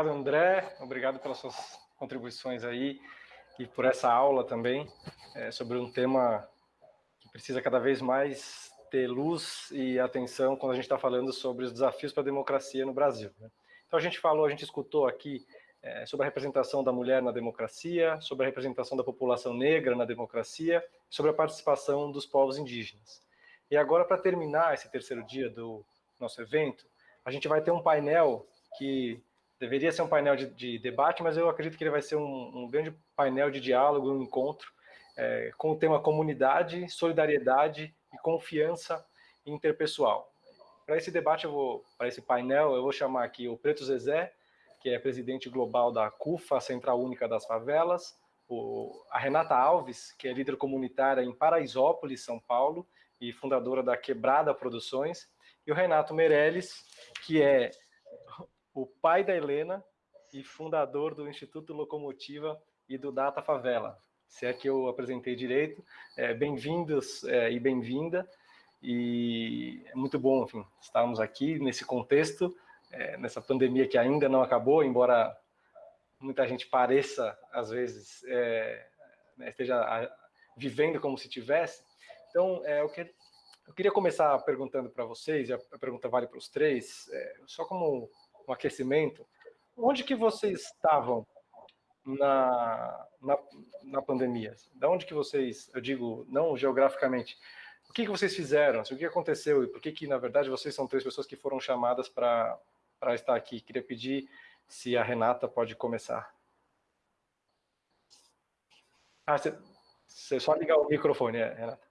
obrigado, André. Obrigado pelas suas contribuições aí e por essa aula também é, sobre um tema que precisa cada vez mais ter luz e atenção quando a gente está falando sobre os desafios para a democracia no Brasil. Né? Então a gente falou, a gente escutou aqui é, sobre a representação da mulher na democracia, sobre a representação da população negra na democracia, sobre a participação dos povos indígenas. E agora, para terminar esse terceiro dia do nosso evento, a gente vai ter um painel que deveria ser um painel de, de debate, mas eu acredito que ele vai ser um, um grande painel de diálogo, um encontro, é, com o tema comunidade, solidariedade e confiança interpessoal. Para esse debate, eu vou, para esse painel, eu vou chamar aqui o Preto Zezé, que é presidente global da CUFA, Central Única das Favelas, o, a Renata Alves, que é líder comunitária em Paraisópolis, São Paulo, e fundadora da Quebrada Produções, e o Renato Meirelles, que é o pai da Helena e fundador do Instituto Locomotiva e do Data Favela. Se é que eu apresentei direito, é, bem-vindos é, e bem-vinda, e é muito bom, enfim, estarmos aqui nesse contexto, é, nessa pandemia que ainda não acabou, embora muita gente pareça, às vezes, é, né, esteja vivendo como se tivesse. Então, é, eu, que, eu queria começar perguntando para vocês, e a, a, pergunta vale para os três, é, só como um aquecimento, onde que vocês estavam na, na, na, pandemia? Da onde que vocês, eu digo, não geograficamente, o que, que vocês fizeram? O que aconteceu? E por que que, na verdade, vocês são três pessoas que foram chamadas para para estar aqui. Queria pedir se a Renata pode começar. Ah, você só ligar o microfone, é, Renata.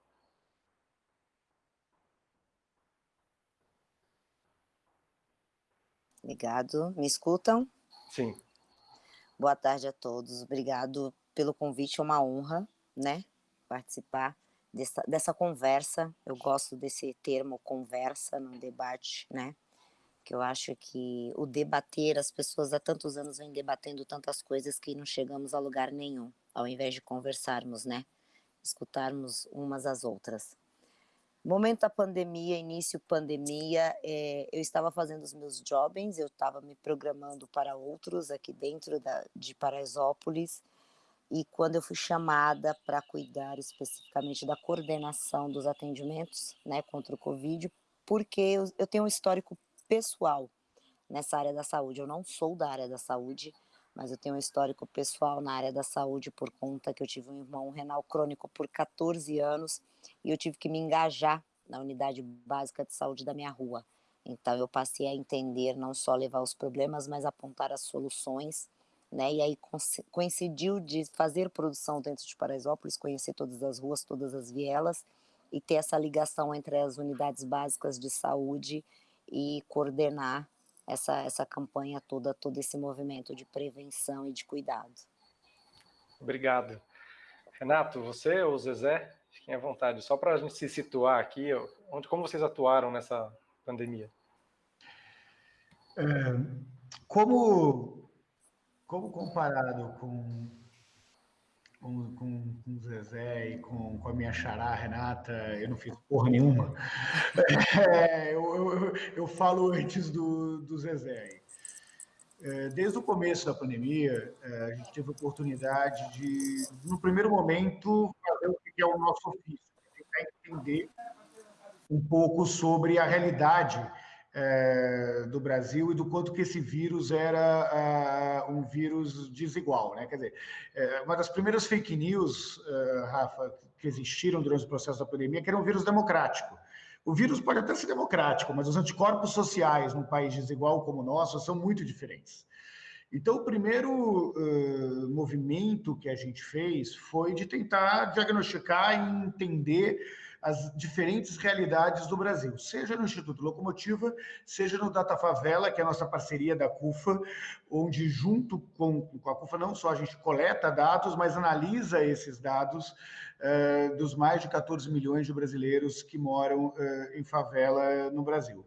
Obrigado. Me escutam? Sim. Boa tarde a todos. Obrigado pelo convite. É uma honra, né, participar dessa, dessa conversa. Eu gosto desse termo conversa no debate, né, que eu acho que o debater, as pessoas há tantos anos vêm debatendo tantas coisas que não chegamos a lugar nenhum, ao invés de conversarmos, né? Escutarmos umas às outras. Momento da pandemia, início pandemia, é, eu estava fazendo os meus jobs, eu estava me programando para outros aqui dentro da, de Paraisópolis, e quando eu fui chamada para cuidar especificamente da coordenação dos atendimentos né, contra o Covid, porque eu, eu tenho um histórico pessoal nessa área da saúde. Eu não sou da área da saúde, mas eu tenho um histórico pessoal na área da saúde por conta que eu tive um irmão renal crônico por 14 anos e eu tive que me engajar na unidade básica de saúde da minha rua. Então eu passei a entender não só levar os problemas, mas apontar as soluções, né? E aí coincidiu de fazer produção dentro de Paraisópolis, conhecer todas as ruas, todas as vielas e ter essa ligação entre as unidades básicas de saúde e coordenar essa, essa campanha toda, todo esse movimento de prevenção e de cuidado. Obrigado. Renato, você ou Zezé, fiquem à vontade, só para a gente se situar aqui, onde, como vocês atuaram nessa pandemia? É, como, como comparado com com, com, com o Zezé e com, com a minha xará, Renata, eu não fiz porra nenhuma. É, eu, eu, eu, falo antes do, do Zezé. É, desde o começo da pandemia, é, a gente teve a oportunidade de, no primeiro momento, fazer o que é o nosso ofício, tentar entender um pouco sobre a realidade é, do Brasil e do quanto que esse vírus era uh, um vírus desigual, né? Quer dizer, é, uma das primeiras fake news, Rafa, que existiram durante o processo da pandemia, que era um vírus democrático. O vírus pode até ser democrático, mas os anticorpos sociais num país desigual como o nosso são muito diferentes. Então, o primeiro uh, movimento que a gente fez foi de tentar diagnosticar e entender as diferentes realidades do Brasil, seja no Instituto Locomotiva, seja no Data Favela, que é a nossa parceria da CUFA, onde junto com, com a CUFA não só a gente coleta dados, mas analisa esses dados uh, dos mais de 14 milhões de brasileiros que moram uh, em favela no Brasil.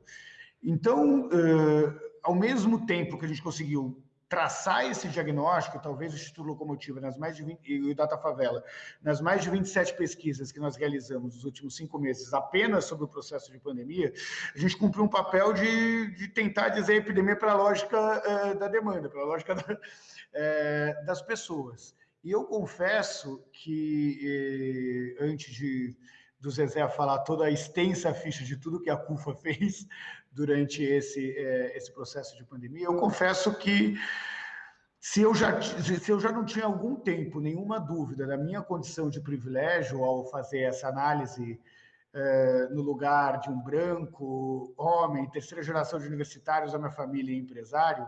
Então, uh, ao mesmo tempo que a gente conseguiu traçar esse diagnóstico, talvez o Instituto Locomotiva nas mais de 20, e o Data Favela, nas mais de 27 pesquisas que nós realizamos nos últimos cinco meses apenas sobre o processo de pandemia, a gente cumpriu um papel de, de tentar dizer a epidemia para a lógica uh, da demanda, para a lógica da, das pessoas. E eu confesso que, eh, antes de do Zezé falar toda a extensa ficha de tudo que a CUFA fez durante esse, é, esse processo de pandemia, eu confesso que se eu, já, se eu já não tinha algum tempo, nenhuma dúvida da minha condição de privilégio ao fazer essa análise é, no lugar de um branco, homem, terceira geração de universitários da minha família e empresário,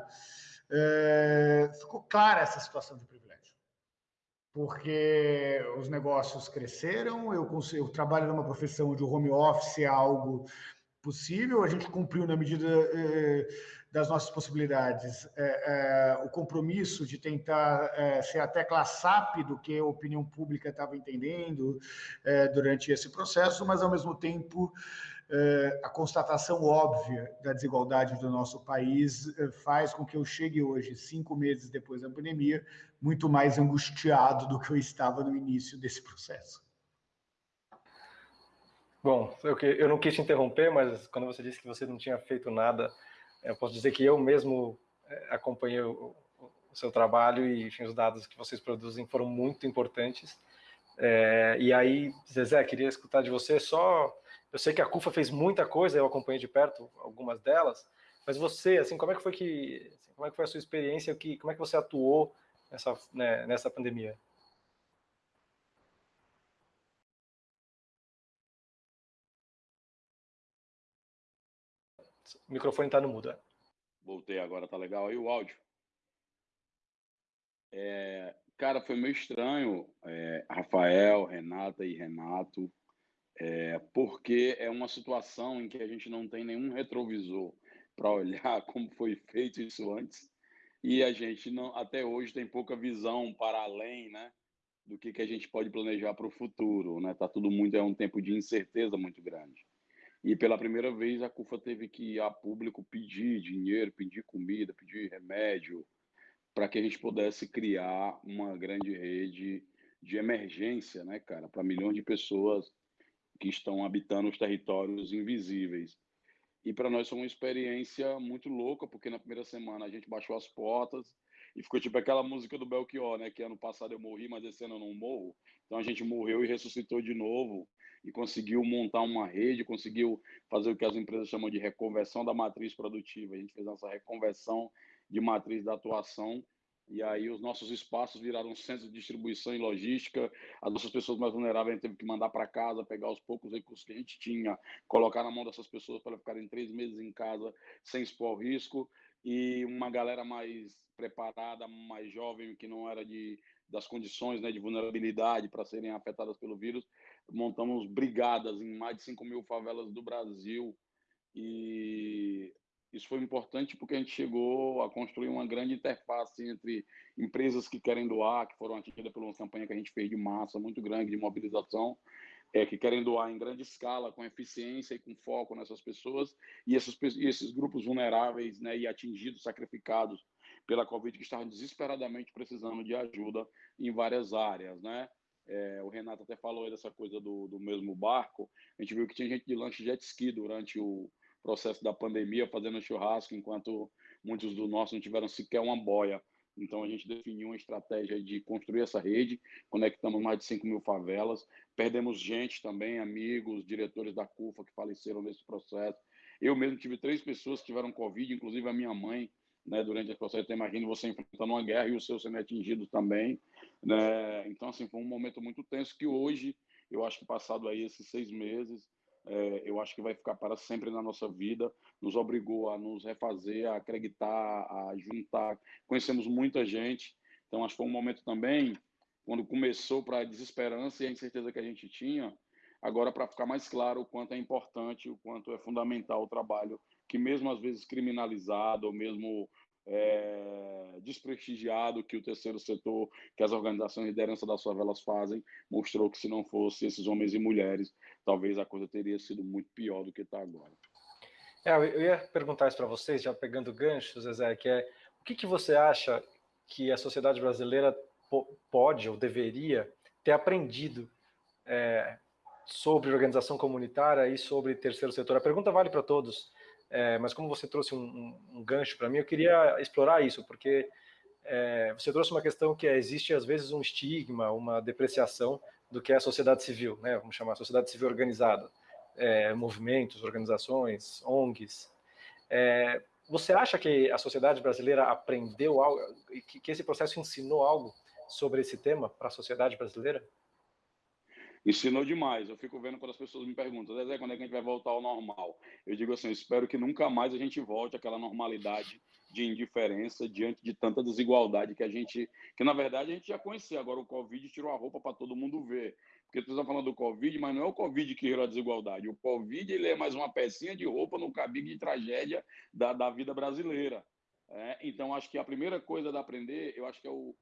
é, ficou clara essa situação de privilégio. Porque os negócios cresceram, eu, consigo, eu trabalho numa profissão onde o home office é algo possível, a gente cumpriu na medida eh, das nossas possibilidades eh, eh, o compromisso de tentar eh, ser até classap do que a opinião pública estava entendendo eh, durante esse processo, mas ao mesmo tempo eh, a constatação óbvia da desigualdade do nosso país faz com que eu chegue hoje, cinco meses depois da pandemia, muito mais angustiado do que eu estava no início desse processo. Bom, eu, eu não quis te interromper, mas quando você disse que você não tinha feito nada, eu posso dizer que eu mesmo eh, acompanhei o, o seu trabalho e enfim, os dados que vocês produzem foram muito importantes. É, e aí, Zezé, queria escutar de você só... Eu sei que a CUFA fez muita coisa, eu acompanhei de perto algumas delas, mas você, assim, como é que foi que, assim, como é que foi a sua experiência, que, como é que você atuou nessa, né, nessa pandemia? O microfone está no mudo. É. Voltei agora, tá legal aí o áudio. É, cara, foi meio estranho, é, Rafael, Renata e Renato, é, porque é uma situação em que a gente não tem nenhum retrovisor para olhar como foi feito isso antes e a gente não, até hoje tem pouca visão para além, né, do que, que a gente pode planejar para o futuro, né? Tá tudo muito é um tempo de incerteza muito grande. E pela primeira vez a CUFA teve que ir a público pedir dinheiro, pedir comida, pedir remédio, para que a gente pudesse criar uma grande rede de emergência, né, cara, para milhões de pessoas que estão habitando os territórios invisíveis. E para nós foi uma experiência muito louca, porque na primeira semana a gente baixou as portas e ficou tipo aquela música do Belchior, né? Que ano passado eu morri, mas esse ano eu não morro. Então a gente morreu e ressuscitou de novo e conseguiu montar uma rede, conseguiu fazer o que as empresas chamam de reconversão da matriz produtiva. A gente fez essa reconversão de matriz da atuação e aí os nossos espaços viraram centros de distribuição e logística. As nossas pessoas mais vulneráveis teve que mandar para casa, pegar os poucos recursos que a gente tinha, colocar na mão dessas pessoas para ficarem três meses em casa sem expor risco. E uma galera mais preparada, mais jovem, que não era de das condições né, de vulnerabilidade para serem afetadas pelo vírus, montamos brigadas em mais de 5 mil favelas do Brasil e isso foi importante porque a gente chegou a construir uma grande interface entre empresas que querem doar, que foram atingidas por uma campanha que a gente fez de massa muito grande de mobilização, é, que querem doar em grande escala, com eficiência e com foco nessas pessoas, e esses, e esses grupos vulneráveis né, e atingidos, sacrificados pela Covid, que estavam desesperadamente precisando de ajuda em várias áreas. Né? É, o Renato até falou dessa coisa do, do mesmo barco, a gente viu que tinha gente de lanche jet ski durante o, processo da pandemia, fazendo churrasco, enquanto muitos dos nossos não tiveram sequer uma boia. Então, a gente definiu uma estratégia de construir essa rede, conectamos mais de 5 mil favelas, perdemos gente também, amigos, diretores da CUFA que faleceram nesse processo. Eu mesmo tive três pessoas que tiveram Covid, inclusive a minha mãe, né, durante esse processo. Então, imagine você enfrentando uma guerra e o seu sendo atingido também. Né? Então, assim, foi um momento muito tenso que hoje, eu acho que passado aí esses seis meses, é, eu acho que vai ficar para sempre na nossa vida, nos obrigou a nos refazer, a acreditar, a juntar. Conhecemos muita gente, então acho que foi um momento também, quando começou para a desesperança e a incerteza que a gente tinha, agora para ficar mais claro o quanto é importante, o quanto é fundamental o trabalho, que mesmo às vezes criminalizado, ou mesmo é, desprestigiado que o terceiro setor, que as organizações de liderança das favelas fazem, mostrou que se não fosse esses homens e mulheres, talvez a coisa teria sido muito pior do que está agora. É, eu ia perguntar isso para vocês, já pegando gancho, Zezé, que é que, que você acha que a sociedade brasileira pode ou deveria ter aprendido é, sobre organização comunitária e sobre terceiro setor? A pergunta vale para todos, é, mas como você trouxe um, um, um gancho para mim, eu queria explorar isso, porque é, você trouxe uma questão que é, existe às vezes um estigma, uma depreciação do que é a sociedade civil, né? vamos chamar sociedade civil organizada, é, movimentos, organizações, ONGs. É, você acha que a sociedade brasileira aprendeu algo, que, que esse processo ensinou algo sobre esse tema para a sociedade brasileira? Ensinou demais. Eu fico vendo quando as pessoas me perguntam, Zé, quando é que a gente vai voltar ao normal? Eu digo assim, espero que nunca mais a gente volte àquela normalidade de indiferença diante de tanta desigualdade que a gente, que na verdade a gente já conhecia. Agora o Covid tirou a roupa para todo mundo ver. Porque tu está falando do Covid, mas não é o Covid que gerou a desigualdade. O Covid ele é mais uma pecinha de roupa no cabide de tragédia da, da vida brasileira. É, então, acho que a primeira coisa da aprender, eu acho que é o,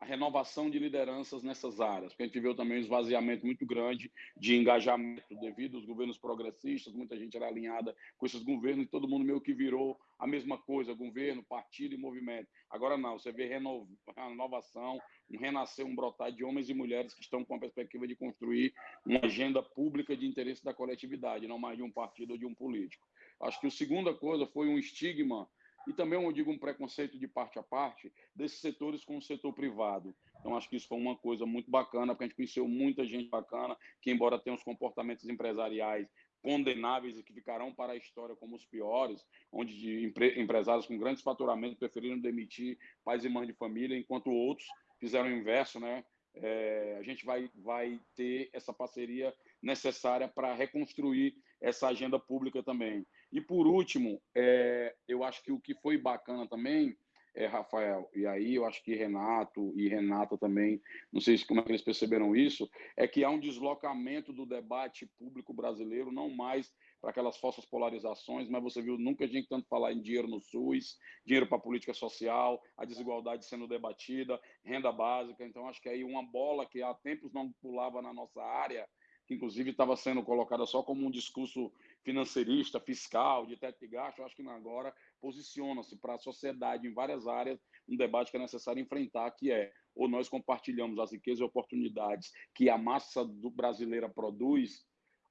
a renovação de lideranças nessas áreas, porque a gente viu também um esvaziamento muito grande de engajamento devido aos governos progressistas, muita gente era alinhada com esses governos e todo mundo meio que virou a mesma coisa, governo, partido e movimento. Agora não, você vê renovação, um renascer, um brotar de homens e mulheres que estão com a perspectiva de construir uma agenda pública de interesse da coletividade, não mais de um partido ou de um político. Acho que a segunda coisa foi um estigma e também, eu digo, um preconceito de parte a parte desses setores com o setor privado. Então, acho que isso foi uma coisa muito bacana, porque a gente conheceu muita gente bacana, que, embora tenha uns comportamentos empresariais condenáveis e que ficarão para a história como os piores, onde de empre empresários com grandes faturamentos preferiram demitir pais e mães de família, enquanto outros fizeram o inverso, né? É, a gente vai, vai ter essa parceria necessária para reconstruir essa agenda pública também. E por último, é, eu acho que o que foi bacana também, é, Rafael, e aí eu acho que Renato e Renata também, não sei se como é que eles perceberam isso, é que há um deslocamento do debate público brasileiro, não mais para aquelas falsas polarizações, mas você viu, nunca a gente tanto falar em dinheiro no SUS, dinheiro para política social, a desigualdade sendo debatida, renda básica, então acho que aí uma bola que há tempos não pulava na nossa área, que inclusive estava sendo colocada só como um discurso financeirista, fiscal, de teto de gasto, eu acho que agora posiciona-se para a sociedade em várias áreas um debate que é necessário enfrentar, que é ou nós compartilhamos as riquezas e oportunidades que a massa brasileira produz,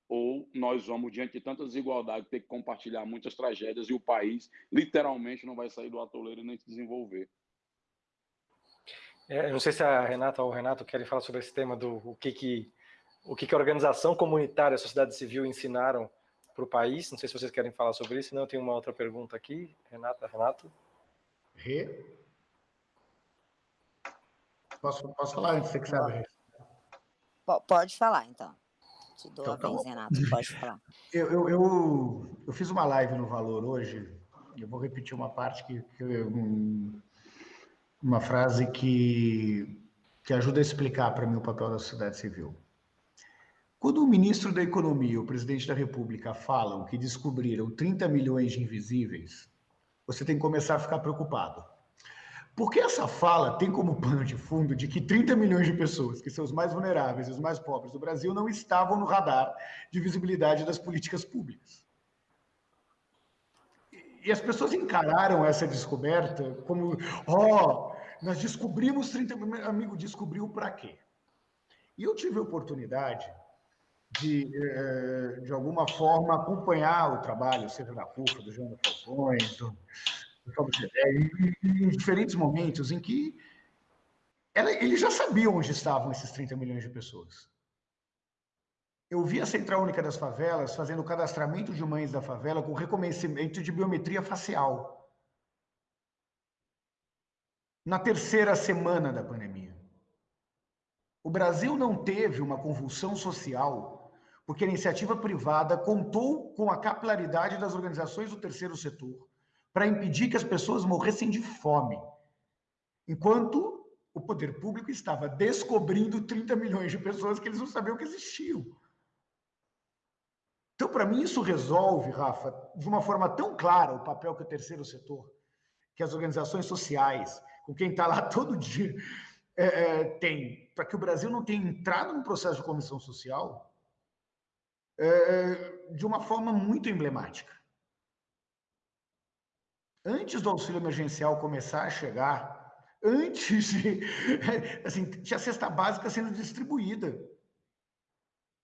ou nós vamos, diante de tanta desigualdade, ter que compartilhar muitas tragédias e o país literalmente não vai sair do atoleiro nem se desenvolver. É, não sei se a Renata ou o Renato querem falar sobre esse tema do o que, que o que, que a organização comunitária a sociedade civil ensinaram para o país. Não sei se vocês querem falar sobre isso, senão eu tenho uma outra pergunta aqui. Renata, Renato? Rê? Posso, posso falar antes, você que sabe? Pode falar, então. Te dou então, a tá vez, Renato, pode falar. Eu, eu, eu, eu, fiz uma live no Valor hoje, eu vou repetir uma parte que, que uma frase que, que ajuda a explicar para mim o papel da sociedade civil. Quando o ministro da Economia o presidente da República falam que descobriram 30 milhões de invisíveis, você tem que começar a ficar preocupado. Porque essa fala tem como pano de fundo de que 30 milhões de pessoas, que são os mais vulneráveis e os mais pobres do Brasil, não estavam no radar de visibilidade das políticas públicas. E as pessoas encararam essa descoberta como, ó, oh, nós descobrimos 30 milhões. Amigo, descobriu para quê? E eu tive a oportunidade de, eh, de alguma forma, acompanhar o trabalho, seja da CUFA, do João da Falcões, do, do Fábio em, em diferentes momentos em que ela, eles já sabiam onde estavam esses 30 milhões de pessoas. Eu vi a Central Única das Favelas fazendo o cadastramento de mães da favela com reconhecimento de biometria facial. Na terceira semana da pandemia. O Brasil não teve uma convulsão social porque a iniciativa privada contou com a capilaridade das organizações do terceiro setor para impedir que as pessoas morressem de fome, enquanto o poder público estava descobrindo 30 milhões de pessoas que eles não sabiam que existiam. Então, para mim, isso resolve, Rafa, de uma forma tão clara o papel que o terceiro setor, que as organizações sociais, com quem está lá todo dia, é, é, tem, para que o Brasil não tenha entrado num processo de comissão social, é, de uma forma muito emblemática. antes do auxílio emergencial começar a chegar, antes de. Assim, tinha cesta básica sendo distribuída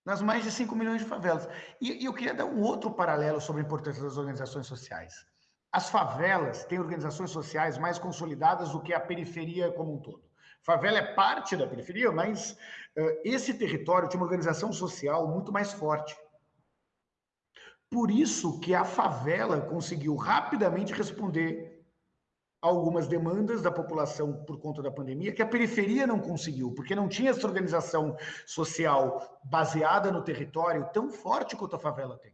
nas mais de 5 milhões de favelas. E, e, eu queria dar um outro paralelo sobre a importância das organizações sociais. As favelas têm organizações sociais mais consolidadas do que a periferia como um todo. Favela é parte da periferia, mas uh, esse território tinha uma organização social muito mais forte. Por isso que a favela conseguiu rapidamente responder algumas demandas da população por conta da pandemia que a periferia não conseguiu, porque não tinha essa organização social baseada no território tão forte quanto a favela tem.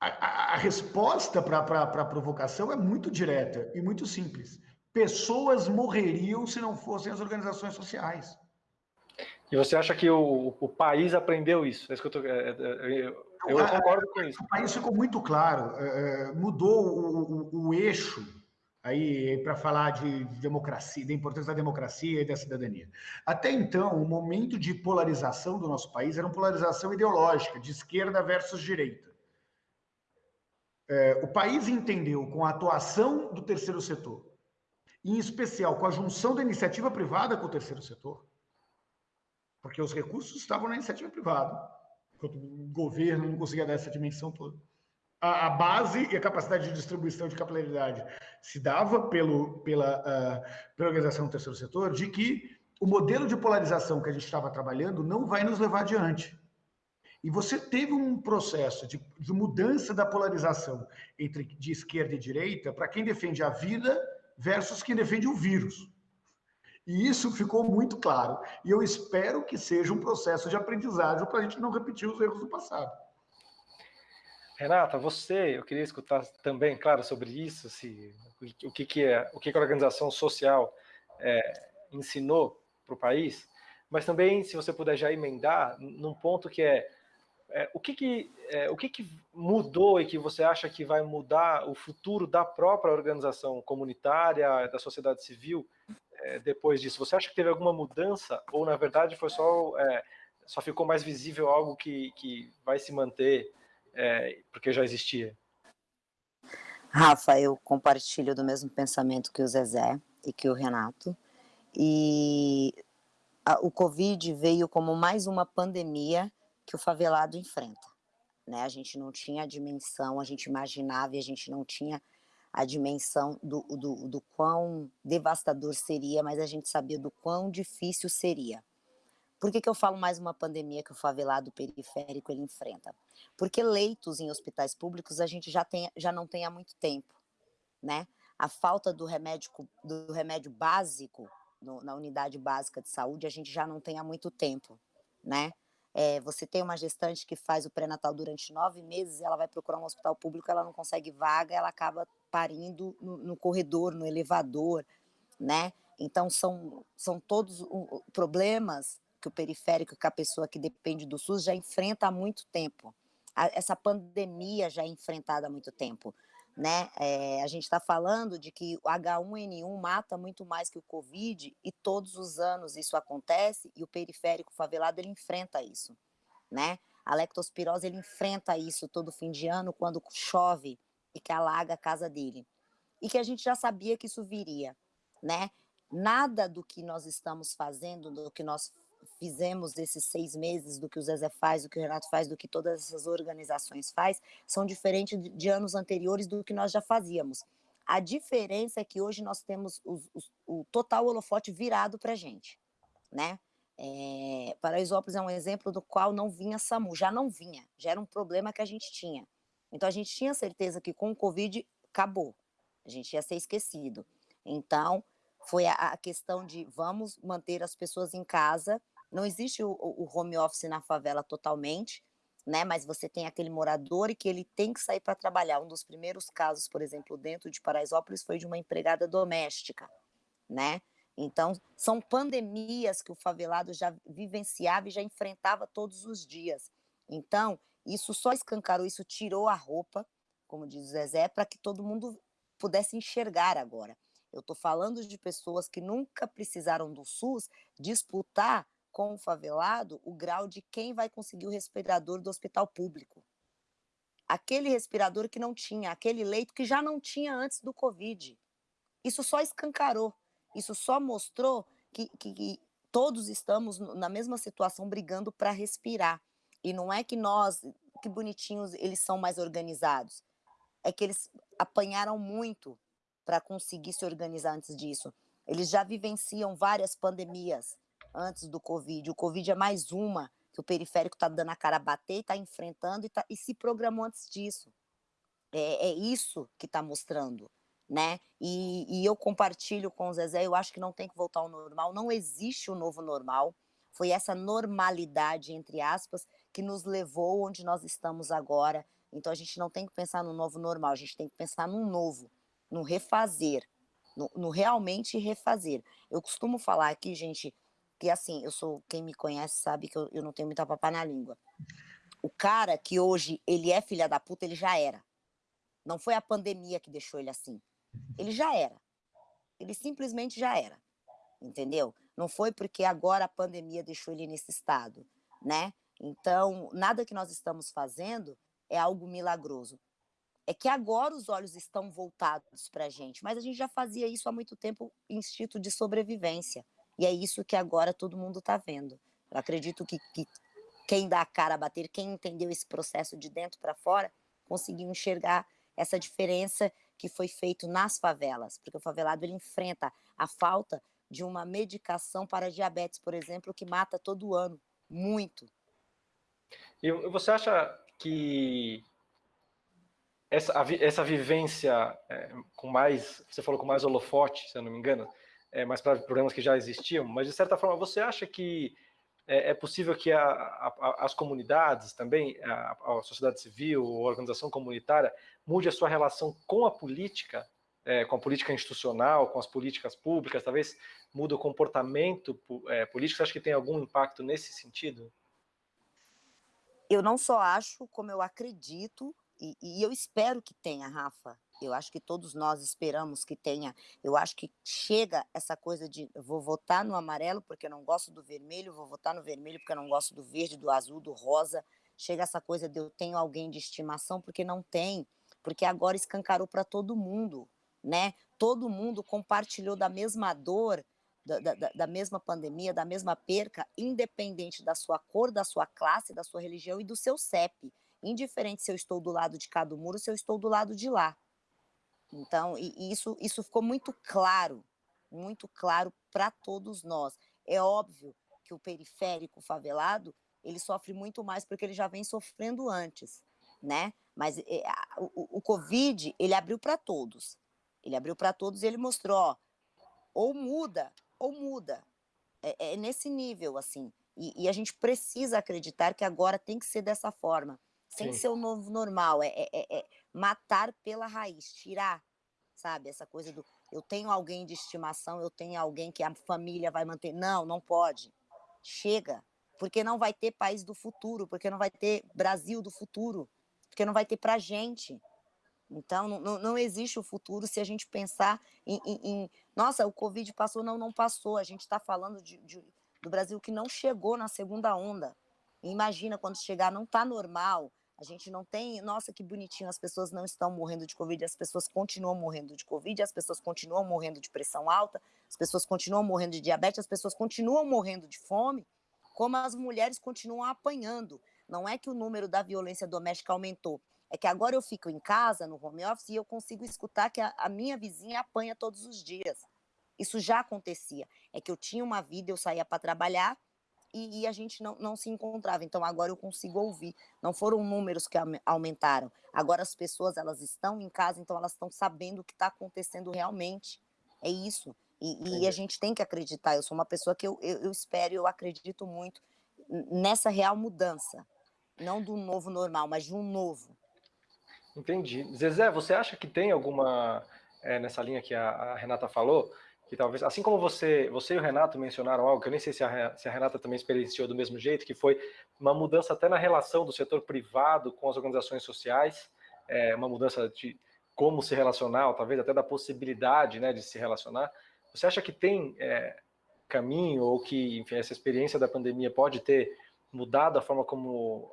A, a, a resposta para a provocação é muito direta e muito simples. Pessoas morreriam se não fossem as organizações sociais. E você acha que o, o país aprendeu isso? É isso que eu, tô, é, é, eu, eu concordo com isso. O país ficou muito claro, é, mudou o, o, o eixo aí para falar de democracia, da importância da democracia e da cidadania. Até então, o momento de polarização do nosso país era uma polarização ideológica, de esquerda versus direita. É, o país entendeu com a atuação do terceiro setor, em especial com a junção da iniciativa privada com o terceiro setor, porque os recursos estavam na iniciativa privada, enquanto o governo não conseguia dar essa dimensão toda. A, a base e a capacidade de distribuição de capilaridade se dava pelo, pela, uh, pela organização do terceiro setor, de que o modelo de polarização que a gente estava trabalhando não vai nos levar adiante. E você teve um processo de, de mudança da polarização entre de esquerda e direita para quem defende a vida versus quem defende o vírus. E isso ficou muito claro. E eu espero que seja um processo de aprendizagem para a gente não repetir os erros do passado. Renata, você, eu queria escutar também, claro, sobre isso, se, o que, que é, o que, que a organização social é, ensinou para o país, mas também, se você puder já emendar, num ponto que é, é o, que, que, é, o que, que mudou e que você acha que vai mudar o futuro da própria organização comunitária, da sociedade civil, é, depois disso? Você acha que teve alguma mudança ou, na verdade, foi só, é, só ficou mais visível algo que, que vai se manter é, porque já existia? Rafa, eu compartilho do mesmo pensamento que o Zezé e que o Renato. E a, o Covid veio como mais uma pandemia que o favelado enfrenta. Né? A gente não tinha a dimensão, a gente imaginava e a gente não tinha a dimensão do, do, do quão devastador seria, mas a gente sabia do quão difícil seria. Por que, que eu falo mais uma pandemia que o favelado periférico ele enfrenta? Porque leitos em hospitais públicos a gente já, tem, já não tem há muito tempo, né? A falta do remédio, do remédio básico no, na unidade básica de saúde a gente já não tem há muito tempo, né? É, você tem uma gestante que faz o pré-natal durante nove meses, ela vai procurar um hospital público, ela não consegue vaga, ela acaba parindo no, no corredor, no elevador, né? Então, são, são todos problemas que o periférico, que a pessoa que depende do SUS já enfrenta há muito tempo. A, essa pandemia já é enfrentada há muito tempo. Né? É, a gente está falando de que o H1N1 mata muito mais que o Covid e todos os anos isso acontece e o periférico favelado ele enfrenta isso, né? A lectospirose ele enfrenta isso todo fim de ano quando chove e que alaga a casa dele. E que a gente já sabia que isso viria, né? Nada do que nós estamos fazendo, do que nós fizemos desses seis meses, do que o Zezé faz, do que o Renato faz, do que todas essas organizações faz, são diferentes de, anos anteriores do que nós já fazíamos. A diferença é que hoje nós temos os, os, o total holofote virado para a gente, né? É, Paraisópolis é um exemplo do qual não vinha SAMU, já não vinha, já era um problema que a gente tinha. Então a gente tinha certeza que com o Covid acabou, a gente ia ser esquecido. Então foi a, a questão de vamos manter as pessoas em casa. Não existe o, o home office na favela totalmente, né? Mas você tem aquele morador e que ele tem que sair para trabalhar. Um dos primeiros casos, por exemplo, dentro de Paraisópolis foi de uma empregada doméstica, né? Então, são pandemias que o favelado já vivenciava e já enfrentava todos os dias. Então, isso só escancarou, isso tirou a roupa, como diz o Zezé, para que todo mundo pudesse enxergar agora. Eu estou falando de pessoas que nunca precisaram do SUS disputar com o favelado o grau de quem vai conseguir o respirador do hospital público. aquele respirador que não tinha, aquele leito que já não tinha antes do Covid. Isso só escancarou, isso só mostrou que, que, que todos estamos na mesma situação brigando para respirar. E não é que nós, que bonitinhos, eles são mais organizados. É que eles apanharam muito para conseguir se organizar antes disso. Eles já vivenciam várias pandemias antes do Covid. O Covid é mais uma que o periférico está dando a cara a bater, está enfrentando e, tá, e se programou antes disso. É, é isso que está mostrando né? E, e, eu compartilho com o Zezé, eu acho que não tem que voltar ao normal, não existe o novo normal. Foi essa normalidade, entre aspas, que nos levou onde nós estamos agora. Então a gente não tem que pensar no novo normal, a gente tem que pensar num novo, no refazer, no, no realmente refazer. Eu costumo falar aqui, gente, que assim, eu sou, quem me conhece sabe que eu, eu não tenho muita papá na língua. O cara que hoje ele é filha da puta, ele já era. Não foi a pandemia que deixou ele assim. Ele já era. Ele simplesmente já era. Entendeu? Não foi porque agora a pandemia deixou ele nesse estado, né? Então, nada que nós estamos fazendo é algo milagroso. É que agora os olhos estão voltados para a gente, mas a gente já fazia isso há muito tempo, instinto de sobrevivência. E é isso que agora todo mundo está vendo. Eu acredito que, que quem dá a cara a bater, quem entendeu esse processo de dentro para fora, conseguiu enxergar essa diferença que foi feito nas favelas, porque o favelado ele enfrenta a falta de uma medicação para diabetes, por exemplo, que mata todo ano, muito. E você acha que essa, essa vivência é, com mais, você falou com mais holofote, se eu não me engano, é, mais para problemas que já existiam, mas de certa forma você acha que é, é possível que a, a, as comunidades também, a, a, sociedade civil, a organização comunitária, mude a sua relação com a política, é, com a política institucional, com as políticas públicas, talvez mude o comportamento é, político. Você acha que tem algum impacto nesse sentido? Eu não só acho, como eu acredito, e, e eu espero que tenha, Rafa. Eu acho que todos nós esperamos que tenha. Eu acho que chega essa coisa de vou votar no amarelo porque eu não gosto do vermelho, vou votar no vermelho porque eu não gosto do verde, do azul, do rosa. Chega essa coisa de eu tenho alguém de estimação porque não tem, porque agora escancarou para todo mundo, né? Todo mundo compartilhou da mesma dor, da, da, da, mesma pandemia, da mesma perca, independente da sua cor, da sua classe, da sua religião e do seu CEP. Indiferente se eu estou do lado de cá do muro, se eu estou do lado de lá. Então, e, isso, isso ficou muito claro, muito claro para todos nós. É óbvio que o periférico favelado, ele sofre muito mais porque ele já vem sofrendo antes, né? Mas é, o, o Covid, ele abriu para todos. Ele abriu para todos e ele mostrou, ó, ou muda, ou muda. É, é nesse nível, assim. E, e, a gente precisa acreditar que agora tem que ser dessa forma. Sem Sim. ser o novo normal. É, é, é, é matar pela raiz, tirar, sabe? Essa coisa do eu tenho alguém de estimação, eu tenho alguém que a família vai manter. Não, não pode. Chega. Porque não vai ter país do futuro, porque não vai ter Brasil do futuro, porque não vai ter pra gente. Então, não, não existe o futuro se a gente pensar em, em, em nossa, o Covid passou, não, não passou. A gente está falando de, de, do Brasil que não chegou na segunda onda. Imagina quando chegar, não está normal. A gente não tem, nossa, que bonitinho, as pessoas não estão morrendo de Covid, as pessoas continuam morrendo de Covid, as pessoas continuam morrendo de pressão alta, as pessoas continuam morrendo de diabetes, as pessoas continuam morrendo de fome, como as mulheres continuam apanhando. Não é que o número da violência doméstica aumentou, é que agora eu fico em casa, no home office, e eu consigo escutar que a, a minha vizinha apanha todos os dias. Isso já acontecia. É que eu tinha uma vida, eu saía para trabalhar, e, e, a gente não, não se encontrava. Então agora eu consigo ouvir. Não foram números que aumentaram. Agora as pessoas elas estão em casa, então elas estão sabendo o que está acontecendo realmente. É isso. E, e, a gente tem que acreditar. Eu sou uma pessoa que eu, eu, eu espero, eu acredito muito nessa real mudança. Não do novo normal, mas de um novo. Entendi. Zezé, você acha que tem alguma, é, nessa linha que a, a Renata falou, que talvez, assim como você, você e o Renato mencionaram algo, que eu nem sei se a, se a Renata também experienciou do mesmo jeito, que foi uma mudança até na relação do setor privado com as organizações sociais, é, uma mudança de como se relacionar, talvez até da possibilidade né, de se relacionar. Você acha que tem é, caminho, ou que enfim, essa experiência da pandemia pode ter mudado a forma como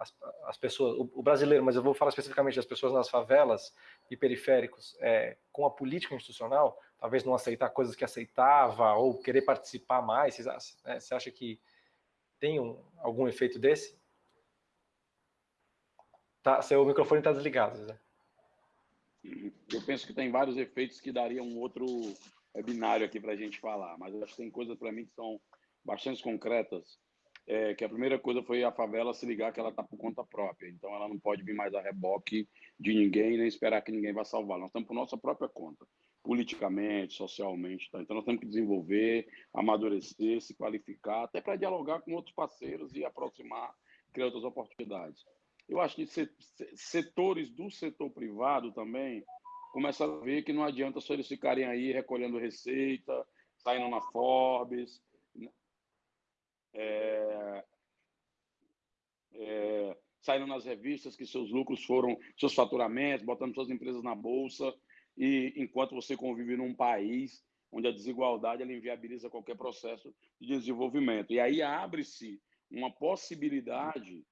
as, as pessoas, o, o, brasileiro, mas eu vou falar especificamente das pessoas nas favelas e periféricos, é, com a política institucional, talvez não aceitar coisas que aceitava ou querer participar mais, você, né, acha que tem um, algum efeito desse? Tá, seu microfone está desligado. Eu penso que tem vários efeitos que dariam um outro binário aqui para a gente falar, mas acho que tem coisas para mim que são bastante concretas. É, que a primeira coisa foi a favela se ligar que ela está por conta própria, então ela não pode vir mais a reboque de ninguém nem esperar que ninguém vá salvar. Nós estamos por nossa própria conta, politicamente, socialmente. Tá? Então nós temos que desenvolver, amadurecer, se qualificar, até para dialogar com outros parceiros e aproximar, criar outras oportunidades. Eu acho que setores do setor privado também começaram a ver que não adianta só eles ficarem aí recolhendo receita, saindo na Forbes, é, é, nas revistas que seus lucros foram, seus faturamentos, botando suas empresas na bolsa, e enquanto você convive num país onde a desigualdade ela inviabiliza qualquer processo de desenvolvimento. E aí abre-se uma possibilidade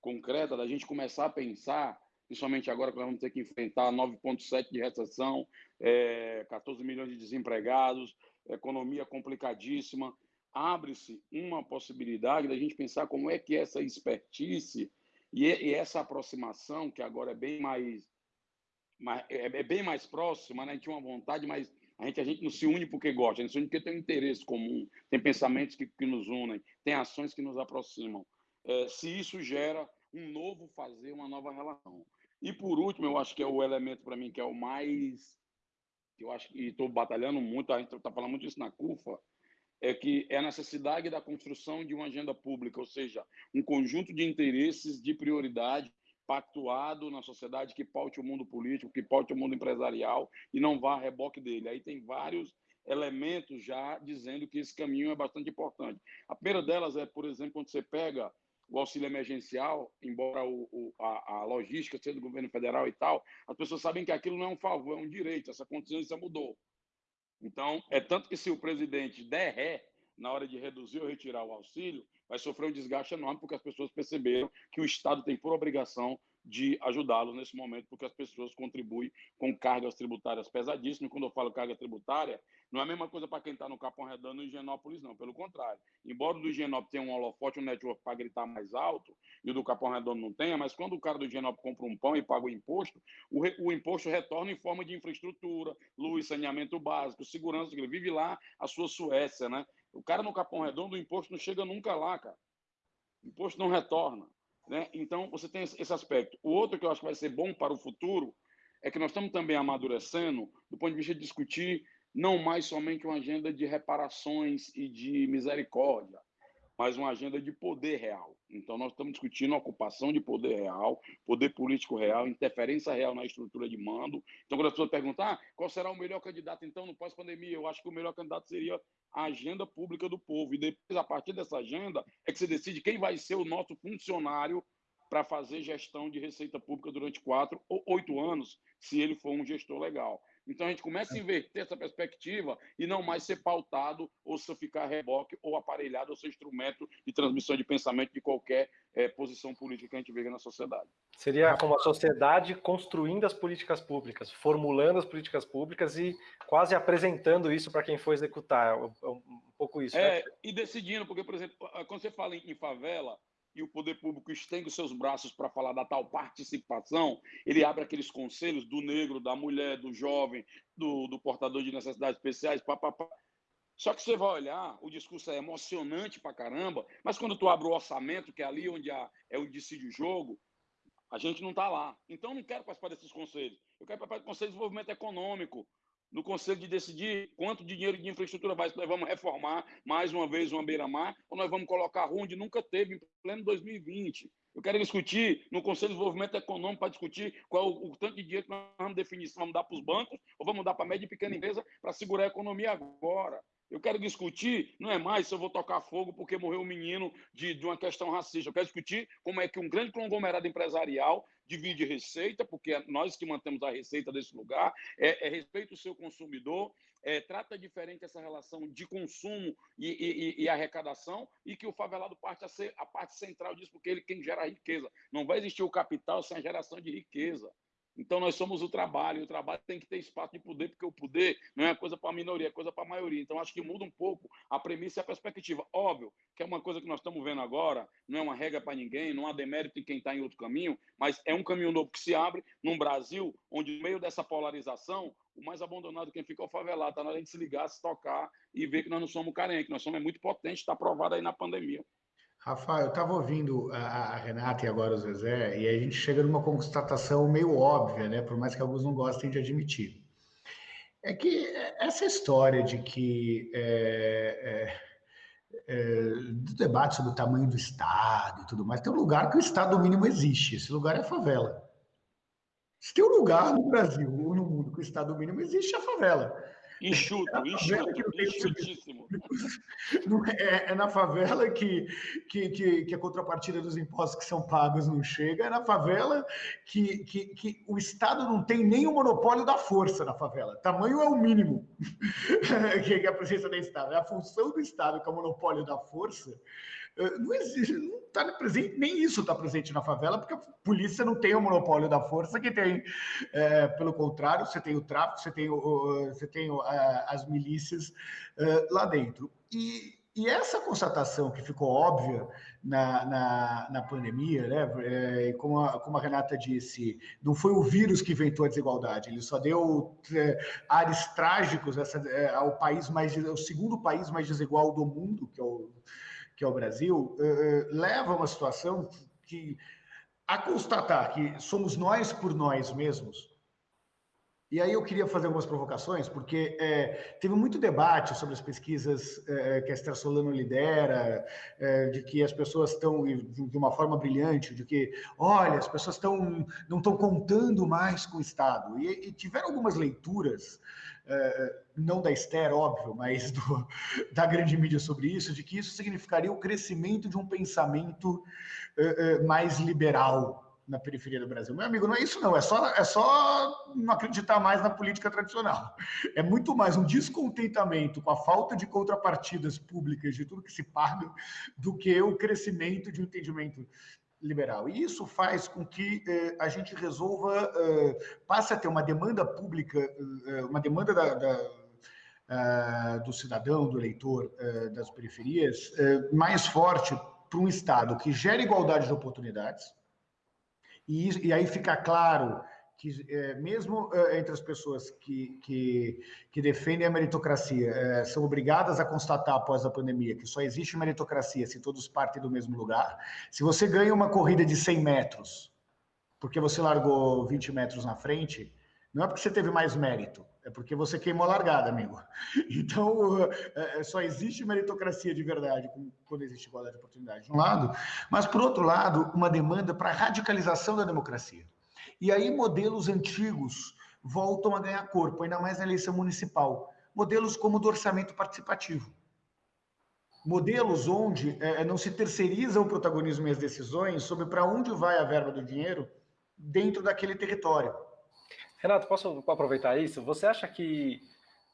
concreta da gente começar a pensar, principalmente agora que nós vamos ter que enfrentar 9,7 de recessão, é, 14 milhões de desempregados, economia complicadíssima, abre-se uma possibilidade da gente pensar como é que essa expertise e, e essa aproximação, que agora é bem mais, mais é, é, bem mais próxima, né? a gente uma vontade, mas a gente, a gente não se une porque gosta, a gente se une porque tem um interesse comum, tem pensamentos que, que nos unem, tem ações que nos aproximam. É, se isso gera um novo fazer, uma nova relação. E por último, eu acho que é o elemento para mim que é o mais eu acho que estou batalhando muito, a gente está falando muito isso na CUFA, é que é a necessidade da construção de uma agenda pública, ou seja, um conjunto de interesses de prioridade pactuado na sociedade que paute o mundo político, que paute o mundo empresarial e não vá a reboque dele. Aí tem vários elementos já dizendo que esse caminho é bastante importante. A primeira delas é, por exemplo, quando você pega o auxílio emergencial, embora o, o, a, a, logística seja do governo federal e tal, as pessoas sabem que aquilo não é um favor, é um direito, essa consciência mudou. Então, é tanto que se o presidente der ré na hora de reduzir ou retirar o auxílio, vai sofrer um desgaste enorme, porque as pessoas perceberam que o Estado tem por obrigação de ajudá-los nesse momento, porque as pessoas contribuem com cargas tributárias pesadíssimas. Quando eu falo carga tributária, não é a mesma coisa para quem está no Capão Redondo e Higienópolis, não. Pelo contrário. Embora do Higienópolis tenha um holofote, um network para gritar mais alto, e o do Capão Redondo não tenha, mas quando o cara do Higienópolis compra um pão e paga o imposto, o, re, o imposto retorna em forma de infraestrutura, luz, saneamento básico, segurança. Ele vive lá a sua Suécia, né? O cara no Capão Redondo, o imposto não chega nunca lá, cara. O imposto não retorna. Né? Então, você tem esse aspecto. O outro que eu acho que vai ser bom para o futuro é que nós estamos também amadurecendo do ponto de vista de discutir não mais somente uma agenda de reparações e de misericórdia, mas uma agenda de poder real. Então, nós estamos discutindo ocupação de poder real, poder político real, interferência real na estrutura de mando. Então, quando as pessoas perguntam ah, qual será o melhor candidato, então, no pós-pandemia, eu acho que o melhor candidato seria a agenda pública do povo. E depois, a partir dessa agenda, é que se decide quem vai ser o nosso funcionário para fazer gestão de receita pública durante quatro ou oito anos, se ele for um gestor legal. Então a gente começa a inverter essa perspectiva e não mais ser pautado ou se ficar reboque ou aparelhado ou ser instrumento de transmissão de pensamento de qualquer é, posição política que a gente vê na sociedade. Seria como a sociedade construindo as políticas públicas, formulando as políticas públicas e quase apresentando isso para quem for executar. É um, pouco isso. É, né? e decidindo, porque, por exemplo, quando você fala em favela, e o poder público estende os seus braços para falar da tal participação, ele abre aqueles conselhos do negro, da mulher, do jovem, do, do portador de necessidades especiais, papapá. Só que você vai olhar, o discurso é emocionante para caramba, mas quando tu abre o orçamento, que é ali onde é onde decide o jogo, a gente não está lá. Então, eu não quero participar desses conselhos. Eu quero participar do Conselho de Desenvolvimento Econômico, no Conselho de decidir quanto dinheiro de infraestrutura vai, nós vamos reformar mais uma vez uma beira-mar, ou nós vamos colocar rua onde nunca teve, em pleno 2020. Eu quero discutir no Conselho de Desenvolvimento Econômico para discutir qual o, o, tanto de dinheiro que nós vamos definir, se vamos dar para os bancos ou vamos dar para a média e pequena empresa para segurar a economia agora. Eu quero discutir, não é mais se eu vou tocar fogo porque morreu um menino de, de uma questão racista. Eu quero discutir como é que um grande conglomerado empresarial divide receita, porque nós que mantemos a receita desse lugar, é, é respeita o seu consumidor, é, trata diferente essa relação de consumo e, e, e, arrecadação, e que o favelado parte a ser a parte central disso, porque ele quem gera riqueza. Não vai existir o capital sem a geração de riqueza. Então, nós somos o trabalho, e o trabalho tem que ter espaço de poder, porque o poder não é coisa para a minoria, é coisa para a maioria. Então, acho que muda um pouco a premissa e a perspectiva. Óbvio que é uma coisa que nós estamos vendo agora, não é uma regra para ninguém, não há demérito em quem está em outro caminho, mas é um caminho novo que se abre num Brasil onde, no meio dessa polarização, o mais abandonado quem fica é o favelado. Está na hora de se ligar, se tocar e ver que nós não somos carentes, que nós somos muito potentes, está provado aí na pandemia. Rafael, eu estava ouvindo a, a, Renata e agora o Zezé, e a gente chega numa constatação meio óbvia, né? Por mais que alguns não gostem de admitir. É que essa história de que é, é, é, do debate sobre o tamanho do Estado e tudo mais, tem um lugar que o Estado mínimo existe. Esse lugar é a favela. Se tem um lugar no Brasil ou no mundo que o Estado mínimo existe, é a favela. Enxuto, é enxuto, enxutíssimo. É, é, na favela que, que, que, que, a contrapartida dos impostos que são pagos não chega, é na favela que, que, que o Estado não tem nem o monopólio da força na favela. Tamanho é o mínimo que é a presença do Estado. É a função do Estado, que é o monopólio da força, não existe, não está presente, nem isso está presente na favela, porque a polícia não tem o monopólio da força que tem, é, pelo contrário, você tem o tráfico, você tem, o, você tem o, a, as milícias uh, lá dentro. E, e, essa constatação que ficou óbvia na, na, na pandemia, né, é, como, a, como a Renata disse, não foi o vírus que inventou a desigualdade, ele só deu é, ares trágicos essa, é, ao país mais, o segundo país mais desigual do mundo, que é o que é o Brasil, uh, leva a uma situação que, a constatar que somos nós por nós mesmos, e aí eu queria fazer algumas provocações, porque é, teve muito debate sobre as pesquisas é, que a Esther Solano lidera, é, de que as pessoas estão, de uma forma brilhante, de que, olha, as pessoas estão, não estão contando mais com o Estado. E, e tiveram algumas leituras não da Esther, óbvio, mas do, da grande mídia sobre isso, de que isso significaria o crescimento de um pensamento é, é, mais liberal na periferia do Brasil. Meu amigo, não é isso não, é só, é só não acreditar mais na política tradicional. É muito mais um descontentamento com a falta de contrapartidas públicas de tudo que se paga do que o crescimento de um entendimento liberal. E isso faz com que eh, a gente resolva, eh, passe a ter uma demanda pública, eh, uma demanda da, da, do cidadão, do eleitor eh, das periferias, eh, mais forte para um Estado que gera igualdade de oportunidades, e, e aí fica claro que é, mesmo é, entre as pessoas que, que, que, defendem a meritocracia, é, são obrigadas a constatar após a pandemia que só existe meritocracia se todos partem do mesmo lugar. Se você ganha uma corrida de 100 metros, porque você largou 20 metros na frente, não é porque você teve mais mérito, é porque você queimou a largada, amigo. Então, é, só existe meritocracia de verdade quando existe igualdade de oportunidade, de um lado, mas, por outro lado, uma demanda para radicalização da democracia. E aí modelos antigos voltam a ganhar corpo, ainda mais na eleição municipal. Modelos como o do orçamento participativo. Modelos onde é, não se terceiriza o protagonismo e as decisões sobre para onde vai a verba do dinheiro dentro daquele território. Renato, posso aproveitar isso? Você acha que.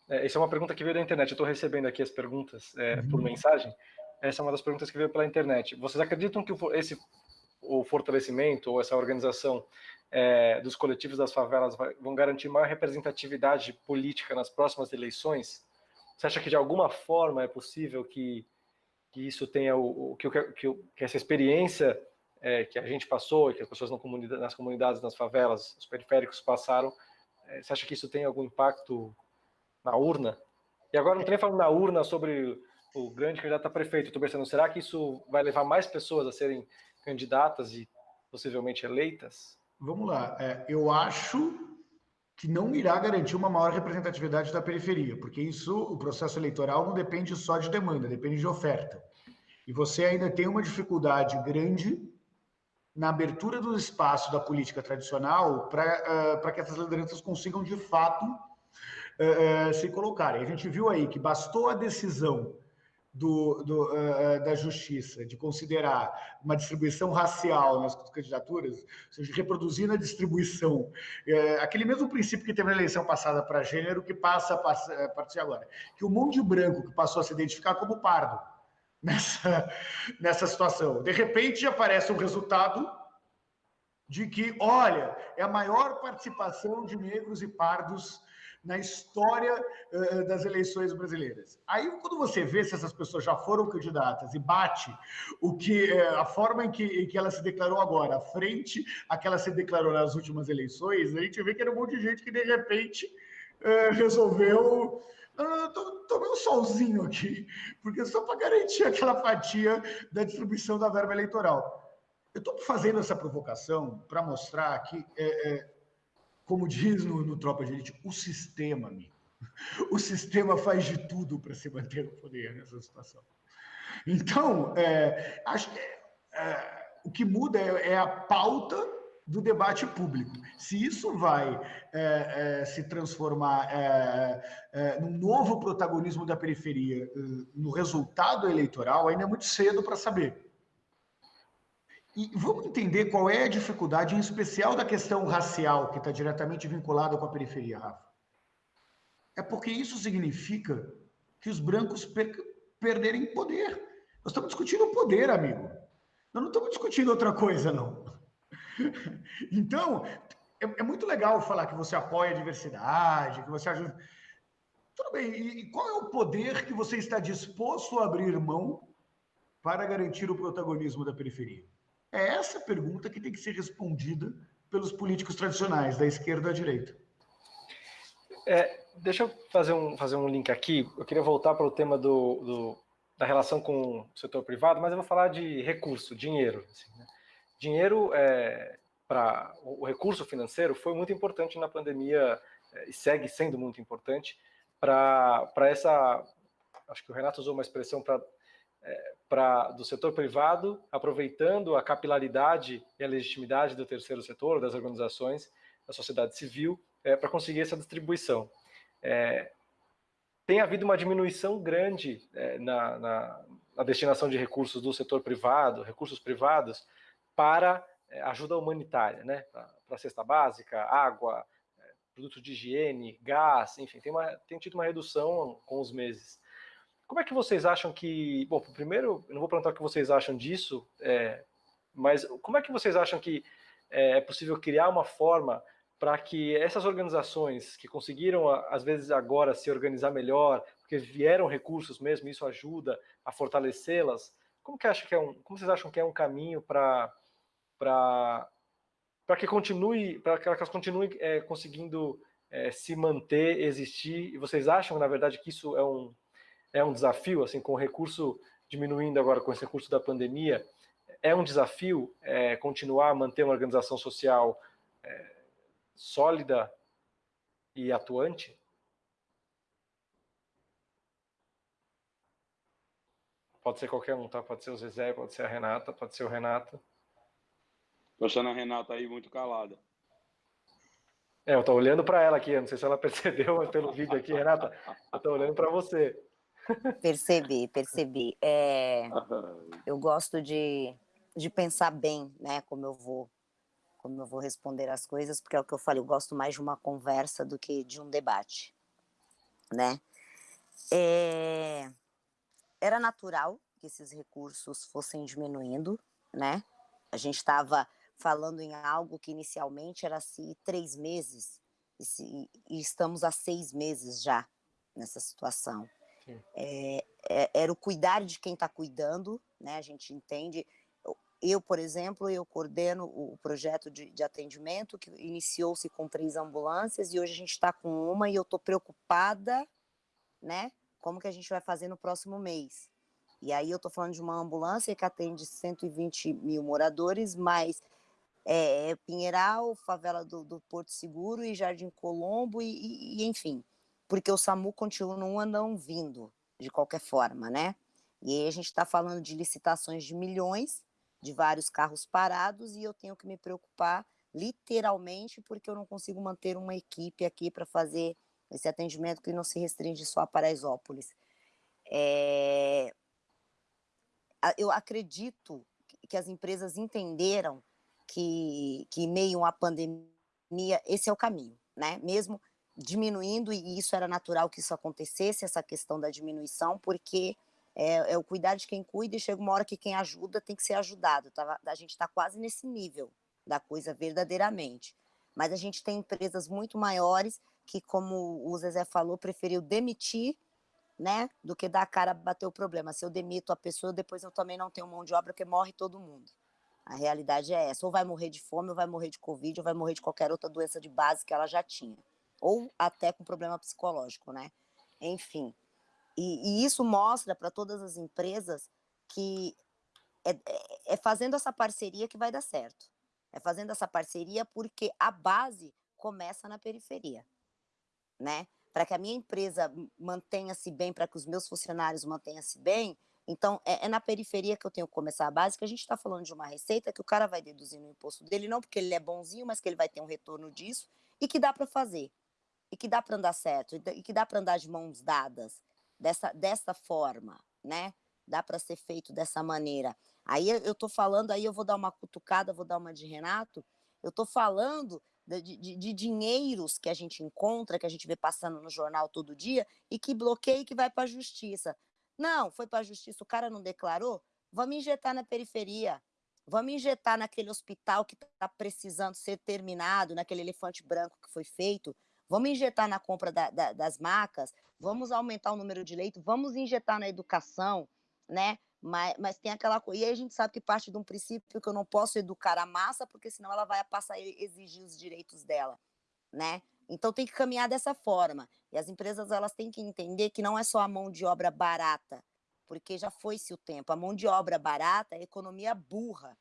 É, essa é uma pergunta que veio da internet. Eu estou recebendo aqui as perguntas é, uhum. por mensagem. Essa é uma das perguntas que veio pela internet. Vocês acreditam que esse o fortalecimento ou essa organização é, dos coletivos das favelas vai, vão garantir maior representatividade política nas próximas eleições? Você acha que de alguma forma é possível que, que isso tenha o, que, que, que essa experiência é, que a gente passou, que as pessoas comunidade, nas comunidades, nas favelas, os periféricos passaram, é, você acha que isso tem algum impacto na urna? E agora não estou nem falando na urna sobre o grande candidato a prefeito, estou pensando, será que isso vai levar mais pessoas a serem candidatas e possivelmente eleitas? Vamos lá. É, eu acho que não irá garantir uma maior representatividade da periferia, porque isso, o processo eleitoral não depende só de demanda, depende de oferta. E você ainda tem uma dificuldade grande na abertura do espaço da política tradicional para uh, que essas lideranças consigam, de fato, uh, se colocarem. A gente viu aí que bastou a decisão do, do, uh, da justiça de considerar uma distribuição racial nas candidaturas, ou seja, reproduzir a distribuição, uh, aquele mesmo princípio que teve na eleição passada para gênero, que passa a partir agora, que o mundo de branco que passou a se identificar como pardo nessa, nessa situação. De repente aparece um resultado de que, olha, é a maior participação de negros e pardos na história uh, das eleições brasileiras. Aí, quando você vê se essas pessoas já foram candidatas e bate o que uh, a forma em que, em que ela se declarou agora, frente a que ela se declarou nas últimas eleições, a gente vê que era um monte de gente que de repente uh, resolveu tomei um solzinho aqui, porque só para garantir aquela fatia da distribuição da verba eleitoral. Eu estou fazendo essa provocação para mostrar que é, é, como diz no, no Tropa de Elite, o sistema, amigo. O sistema faz de tudo para se manter no poder nessa situação. Então, é, acho que é, o que muda é, é, a pauta do debate público. Se isso vai é, é se transformar é, é, num novo protagonismo da periferia no resultado eleitoral, ainda é muito cedo para saber. E vamos entender qual é a dificuldade, em especial da questão racial, que está diretamente vinculada com a periferia, Rafa. É porque isso significa que os brancos per perderem poder. Nós estamos discutindo o poder, amigo. Nós não estamos discutindo outra coisa, não. Então, é, é muito legal falar que você apoia a diversidade, que você ajuda. Tudo bem, e qual é o poder que você está disposto a abrir mão para garantir o protagonismo da periferia? É essa pergunta que tem que ser respondida pelos políticos tradicionais, da esquerda à direita. É, deixa eu fazer um, fazer um link aqui. Eu queria voltar para o tema do, do, da relação com o setor privado, mas eu vou falar de recurso, dinheiro. Assim, né? Dinheiro é, para o recurso financeiro foi muito importante na pandemia é, e segue sendo muito importante para essa. Acho que o Renato usou uma expressão para é, do setor privado, aproveitando a capilaridade e a legitimidade do terceiro setor, das organizações, da sociedade civil, é, para conseguir essa distribuição. É, tem havido uma diminuição grande é, na, na, na, destinação de recursos do setor privado, recursos privados, para é, ajuda humanitária, né? para cesta básica, água, é, produtos de higiene, gás, enfim, tem, uma, tem tido uma redução com os meses. Como é que vocês acham que... Bom, primeiro, eu não vou perguntar o que vocês acham disso, é, mas como é que vocês acham que é, é possível criar uma forma para que essas organizações que conseguiram, às vezes agora, se organizar melhor, porque vieram recursos mesmo, isso ajuda a fortalecê-las, como, que acha que é um, como vocês acham que é um caminho para para que continue, para que elas continuem é, conseguindo é, se manter, existir, e vocês acham, na verdade, que isso é um, é um desafio, assim, com o recurso diminuindo agora com esse recurso da pandemia, é um desafio é, continuar a manter uma organização social é, sólida e atuante? Pode ser qualquer um, tá? Pode ser o Zezé, pode ser a Renata, pode ser o Renato. Tô achando a Renata aí muito calada. É, eu tô olhando para ela aqui, eu não sei se ela percebeu, mas pelo vídeo aqui, Renata, eu tô olhando para você. Percebi, percebi. É, eu gosto de, de pensar bem, né, como eu vou como eu vou responder as coisas, porque é o que eu falei, eu gosto mais de uma conversa do que de um debate, né? É, era natural que esses recursos fossem diminuindo, né? A gente estava falando em algo que inicialmente era se três meses, e, se, e estamos há seis meses já nessa situação. É, é, era o cuidar de quem está cuidando, né? A gente entende. Eu, por exemplo, eu coordeno o projeto de, de atendimento que iniciou-se com três ambulâncias e hoje a gente está com uma e eu estou preocupada, né? Como que a gente vai fazer no próximo mês? E aí eu estou falando de uma ambulância que atende 120 mil moradores, mas é, Pinheiral, favela do, do Porto Seguro e Jardim Colombo e, e enfim porque o SAMU continua não vindo, de qualquer forma, né? E aí a gente está falando de licitações de milhões, de vários carros parados, e eu tenho que me preocupar literalmente porque eu não consigo manter uma equipe aqui para fazer esse atendimento que não se restringe só a Paraisópolis. É, eu acredito que as empresas entenderam que, que meio a pandemia, esse é o caminho, né? Mesmo diminuindo, e isso era natural que isso acontecesse, essa questão da diminuição, porque é, é o cuidar de quem cuida e chega uma hora que quem ajuda tem que ser ajudado. Tá? A gente está quase nesse nível da coisa verdadeiramente. Mas a gente tem empresas muito maiores que, como o Zezé falou, preferiu demitir né, do que dar a cara bater o problema. Se eu demito a pessoa, depois eu também não tenho mão de obra, porque morre todo mundo. A realidade é essa, ou vai morrer de fome, ou vai morrer de covid, ou vai morrer de qualquer outra doença de base que ela já tinha, ou até com problema psicológico, né? Enfim, e, e isso mostra para todas as empresas que é, é, é fazendo essa parceria que vai dar certo. É fazendo essa parceria porque a base começa na periferia, né? para que a minha empresa mantenha-se bem, para que os meus funcionários mantenham-se bem, então é, é, na periferia que eu tenho que começar a base, que a gente está falando de uma receita que o cara vai deduzir no imposto dele, não porque ele é bonzinho, mas que ele vai ter um retorno disso, e que dá para fazer, e que dá para andar certo, e que dá para andar de mãos dadas, dessa, dessa forma, né? Dá para ser feito dessa maneira. Aí eu estou falando, aí eu vou dar uma cutucada, vou dar uma de Renato, eu estou falando de, de, de, dinheiros que a gente encontra, que a gente vê passando no jornal todo dia, e que bloqueia e que vai para a justiça. Não, foi para a justiça, o cara não declarou? Vamos injetar na periferia, vamos injetar naquele hospital que está precisando ser terminado, naquele elefante branco que foi feito, vamos injetar na compra da, da, das macas, vamos aumentar o número de leitos, vamos injetar na educação, né? Mas, mas tem aquela coisa. E aí a gente sabe que parte de um princípio que eu não posso educar a massa, porque senão ela vai passar a exigir os direitos dela, né? Então tem que caminhar dessa forma. E as empresas elas têm que entender que não é só a mão de obra barata, porque já foi-se o tempo. A mão de obra barata é economia burra.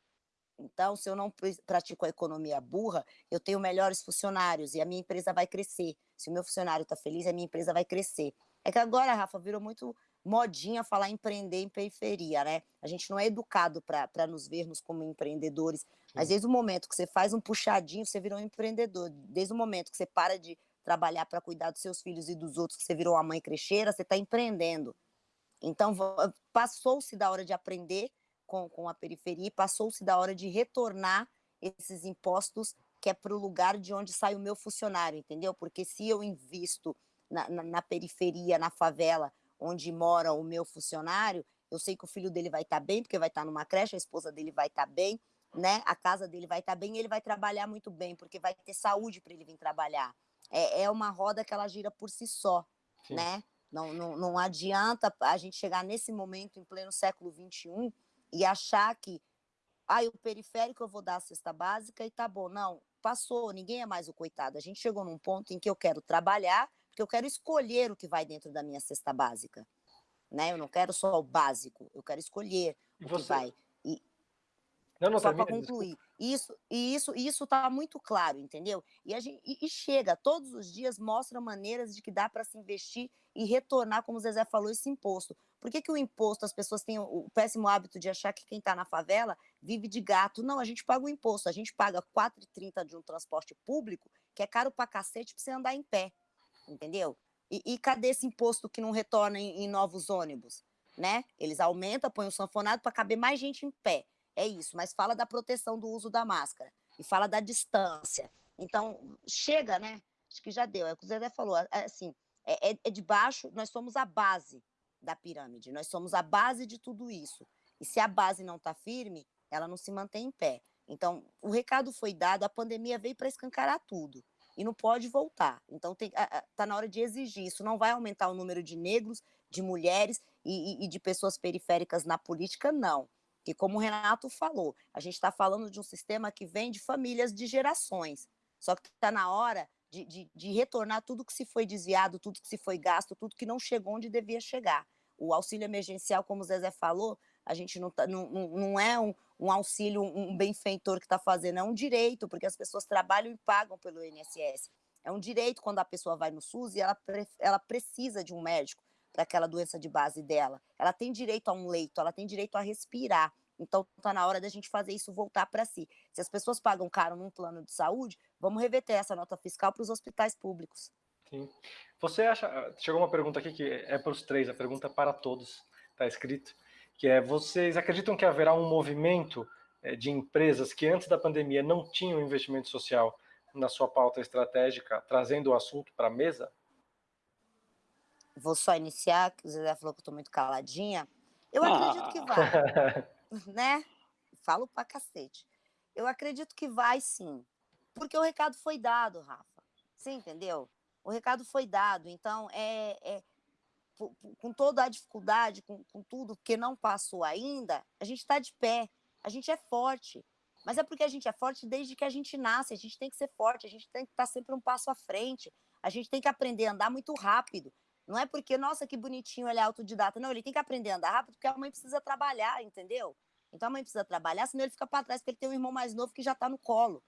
Então, se eu não pratico a economia burra, eu tenho melhores funcionários e a minha empresa vai crescer. Se o meu funcionário está feliz, a minha empresa vai crescer. É que agora, Rafa, virou muito modinha falar empreender em periferia, né? A gente não é educado para nos vermos como empreendedores, mas desde o momento que você faz um puxadinho, você virou um empreendedor. Desde o momento que você para de trabalhar para cuidar dos seus filhos e dos outros, que você virou uma mãe crecheira, você está empreendendo. Então, passou-se da hora de aprender com, com a periferia, passou-se da hora de retornar esses impostos que é para o lugar de onde sai o meu funcionário, entendeu? Porque se eu invisto na, na, na periferia, na favela, onde mora o meu funcionário, eu sei que o filho dele vai estar tá bem, porque vai estar tá numa creche, a esposa dele vai estar tá bem, né? A casa dele vai estar tá bem, ele vai trabalhar muito bem, porque vai ter saúde para ele vir trabalhar. É, é uma roda que ela gira por si só, Sim. né? Não, não, não adianta a gente chegar nesse momento, em pleno século XXI, e achar que ah, o periférico eu vou dar a cesta básica e tá bom. Não, passou, ninguém é mais o coitado. A gente chegou num ponto em que eu quero trabalhar, porque eu quero escolher o que vai dentro da minha cesta básica. Né? Eu não quero só o básico, eu quero escolher e o você... que vai. E... Não, não, só para concluir. Isso, e isso, isso está muito claro, entendeu? E, a gente, e, e, chega, todos os dias mostra maneiras de que dá para se investir e retornar, como o Zezé falou, esse imposto. Por que, que o imposto, as pessoas têm o, o péssimo hábito de achar que quem está na favela vive de gato? Não, a gente paga o imposto, a gente paga R$ 4,30 de um transporte público, que é caro para cacete para você andar em pé entendeu? E, e cadê esse imposto que não retorna em, em novos ônibus? Né? Eles aumentam, põem o sanfonado para caber mais gente em pé. É isso, mas fala da proteção do uso da máscara e fala da distância. Então, chega, né? Acho que já deu. É o que o Zé falou. Assim, é, é, é de baixo, nós somos a base da pirâmide, nós somos a base de tudo isso. E se a base não está firme, ela não se mantém em pé. Então, o recado foi dado, a pandemia veio para escancarar tudo e não pode voltar. Então está na hora de exigir. Isso não vai aumentar o número de negros, de mulheres e, e, e de pessoas periféricas na política, não. Que como o Renato falou, a gente está falando de um sistema que vem de famílias de gerações. Só que está na hora de, de, de, retornar tudo que se foi desviado, tudo que se foi gasto, tudo que não chegou onde devia chegar. O auxílio emergencial, como o Zezé falou, a gente não, tá, não, não é um, um auxílio, um benfeitor que está fazendo, é um direito, porque as pessoas trabalham e pagam pelo INSS. É um direito quando a pessoa vai no SUS e ela, ela precisa de um médico para aquela doença de base dela. Ela tem direito a um leito, ela tem direito a respirar. Então, está na hora da gente fazer isso voltar para si. Se as pessoas pagam caro num plano de saúde, vamos reverter essa nota fiscal para os hospitais públicos. Sim. Você acha. Chegou uma pergunta aqui que é para os três, a pergunta é para todos, está escrito, que é: vocês acreditam que haverá um movimento eh, de empresas que antes da pandemia não tinham investimento social na sua pauta estratégica, trazendo o assunto para a mesa? Vou só iniciar, que o Zé falou que eu estou muito caladinha. Eu acredito que vai, né? Falo pra cacete. Eu acredito que vai sim, porque o recado foi dado, Rafa. Você entendeu? O recado foi dado. Então, é, é com toda a dificuldade, com, com tudo que não passou ainda, a gente está de pé, a gente é forte. Mas é porque a gente é forte desde que a gente nasce, a gente tem que ser forte, a gente tem que estar tá sempre um passo à frente, a gente tem que aprender a andar muito rápido. Não é porque, nossa, que bonitinho ele é autodidata. Não, ele tem que aprender a andar rápido porque a mãe precisa trabalhar, entendeu? Então a mãe precisa trabalhar, senão ele fica para trás, porque ele tem um irmão mais novo que já está no colo.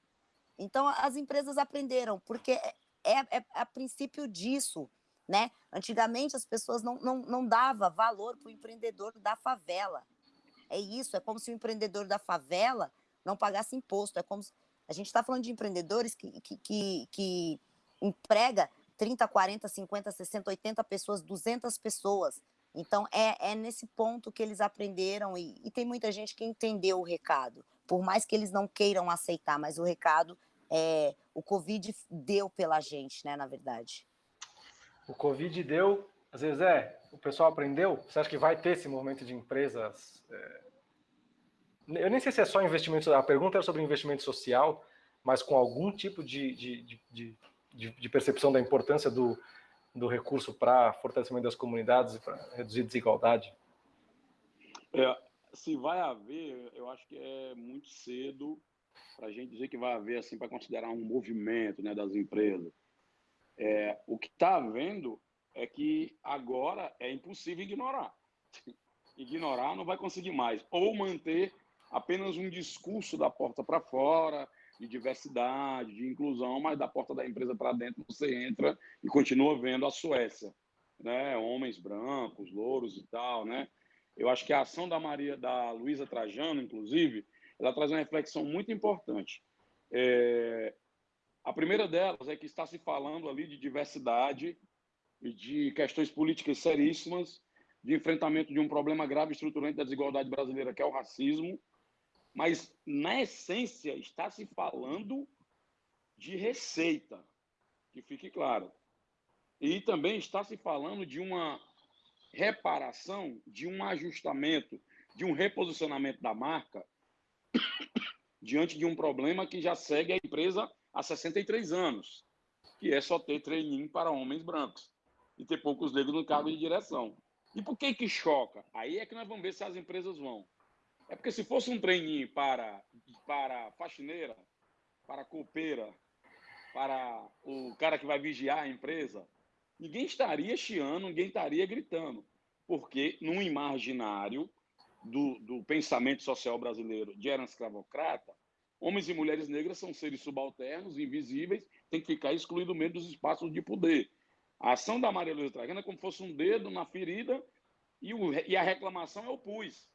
Então as empresas aprenderam, porque é, é, é a princípio disso. Né? Antigamente as pessoas não, não, não davam valor para o empreendedor da favela. É isso, é como se o empreendedor da favela não pagasse imposto. É como se... A gente está falando de empreendedores que, que, que, que emprega 30, 40, 50, 60, 80 pessoas, 200 pessoas. Então, é, é nesse ponto que eles aprenderam e, e, tem muita gente que entendeu o recado. Por mais que eles não queiram aceitar, mas o recado, é, o Covid deu pela gente, né, na verdade. O Covid deu, às vezes é, o pessoal aprendeu? Você acha que vai ter esse movimento de empresas? É... Eu nem sei se é só investimento, a pergunta era sobre investimento social, mas com algum tipo de, de, de, de de, percepção da importância do, do recurso para fortalecimento das comunidades e para reduzir desigualdade? É, se vai haver, eu acho que é muito cedo para a gente dizer que vai haver assim para considerar um movimento né, das empresas. É, o que está havendo é que agora é impossível ignorar. Ignorar não vai conseguir mais. Ou manter apenas um discurso da porta para fora, de diversidade, de inclusão, mas da porta da empresa para dentro você entra e continua vendo a Suécia, né? Homens brancos, louros e tal, né? Eu acho que a ação da Maria, da Luísa Trajano, inclusive, ela traz uma reflexão muito importante. É... A primeira delas é que está se falando ali de diversidade de questões políticas seríssimas, de enfrentamento de um problema grave estruturante da desigualdade brasileira, que é o racismo, mas, na essência, está se falando de receita, que fique claro. E também está se falando de uma reparação, de um ajustamento, de um reposicionamento da marca diante de um problema que já segue a empresa há 63 anos, que é só ter treininho para homens brancos e ter poucos negros no cargo de direção. E por que que choca? Aí é que nós vamos ver se as empresas vão. É porque se fosse um treininho para, para faxineira, para copeira, para o cara que vai vigiar a empresa, ninguém estaria chiando, ninguém estaria gritando. Porque no imaginário do, do pensamento social brasileiro de era escravocrata, homens e mulheres negras são seres subalternos, invisíveis, têm que ficar excluídos mesmo dos espaços de poder. A ação da Maria Luísa Trajano é como se fosse um dedo na ferida e, o, e a reclamação é o pus.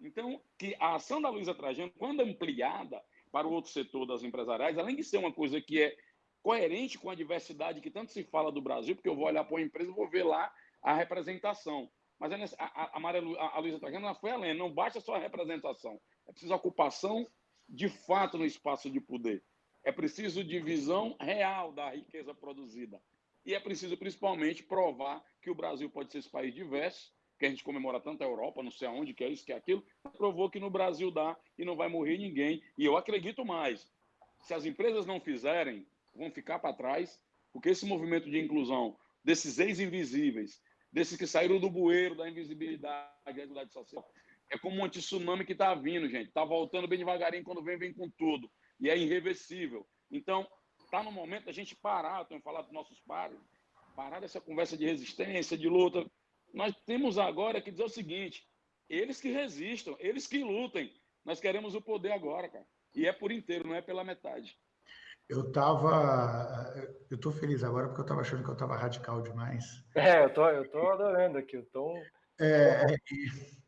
Então, que a ação da Luísa Trajano, quando ampliada para o outro setor das empresariais, além de ser uma coisa que é coerente com a diversidade que tanto se fala do Brasil, porque eu vou olhar para uma empresa e vou ver lá a representação. Mas é a, a, Maria, a Luísa Trajano foi além, não basta só a representação, é preciso ocupação de fato no espaço de poder. É preciso divisão real da riqueza produzida. E é preciso, principalmente, provar que o Brasil pode ser esse país diverso, que a gente comemora tanto a Europa, não sei aonde, que é isso, que é aquilo, provou que no Brasil dá e não vai morrer ninguém. E eu acredito mais. Se as empresas não fizerem, vão ficar para trás, porque esse movimento de inclusão desses ex-invisíveis, desses que saíram do bueiro da invisibilidade, da social, é como um tsunami que está vindo, gente. Está voltando bem devagarinho, quando vem, vem com tudo. E é irreversível. Então, está no momento da gente parar, eu tenho falado dos nossos pares, parar dessa conversa de resistência, de luta, nós temos agora que dizer o seguinte: eles que resistam, eles que lutem. Nós queremos o poder agora, cara. E é por inteiro, não é pela metade. Eu tava. Eu tô feliz agora porque eu tava achando que eu tava radical demais. É, eu tô, eu tô adorando aqui o tom. É, e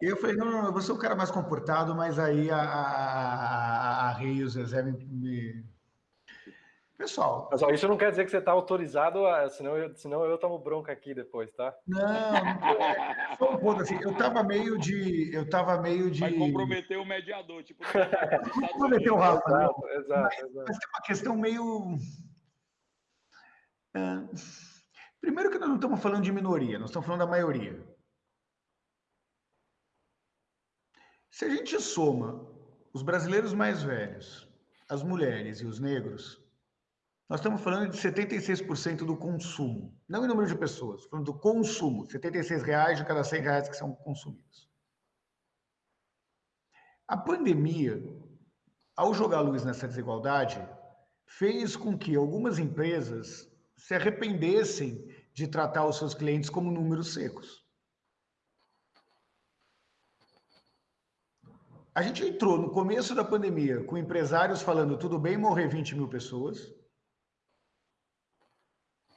eu falei, não, não, eu vou ser o cara mais comportado, mas aí a, a, a, a Rei e o Zezé me, me Pessoal. Mas ó, isso não quer dizer que você está autorizado, a, senão, eu, senão eu tomo bronca aqui depois, tá? Não, não um ponto assim. Eu tava meio de. Eu tava meio de. Vai comprometer o mediador, tipo. comprometer o Rafa. Exato, exato, mas, exato. mas tem uma questão meio. É, primeiro que nós não estamos falando de minoria, nós estamos falando da maioria. Se a gente soma os brasileiros mais velhos, as mulheres e os negros, nós estamos falando de 76% do consumo, não em número de pessoas, falando do consumo, 76 reais de cada 100 reais que são consumidos. A pandemia, ao jogar luz nessa desigualdade, fez com que algumas empresas se arrependessem de tratar os seus clientes como números secos. A gente entrou no começo da pandemia com empresários falando tudo bem morrer 20 mil pessoas,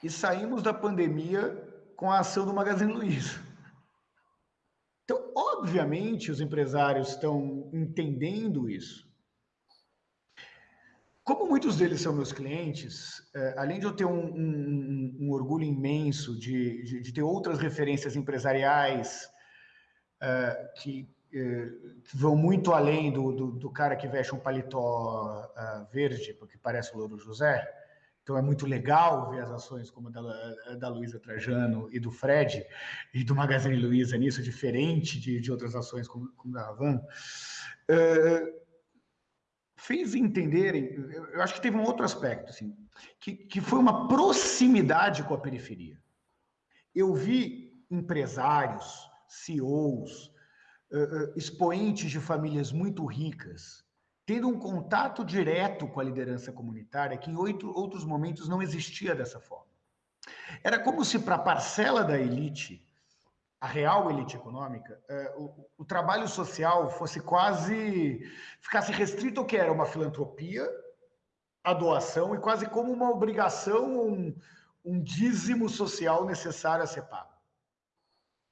e saímos da pandemia com a ação do Magazine Luiza. Então, obviamente, os empresários estão entendendo isso. Como muitos deles são meus clientes, é, além de eu ter um, um, um orgulho imenso de, de, de, ter outras referências empresariais é, que, vão muito além do, do, do, cara que veste um paletó verde, porque parece o Louro José, então é muito legal ver as ações como a da, da Luísa Trajano e do Fred e do Magazine Luiza nisso, diferente de, de outras ações como, como da Ravan. Uh, fez entenderem, eu acho que teve um outro aspecto, assim, que, que foi uma proximidade com a periferia. Eu vi empresários, CEOs, uh, uh, expoentes de famílias muito ricas, tendo um contato direto com a liderança comunitária que em outros momentos não existia dessa forma. Era como se para a parcela da elite, a real elite econômica, eh, o, o, trabalho social fosse quase, ficasse restrito ao que era uma filantropia, a doação, e quase como uma obrigação, um, um dízimo social necessário a ser pago.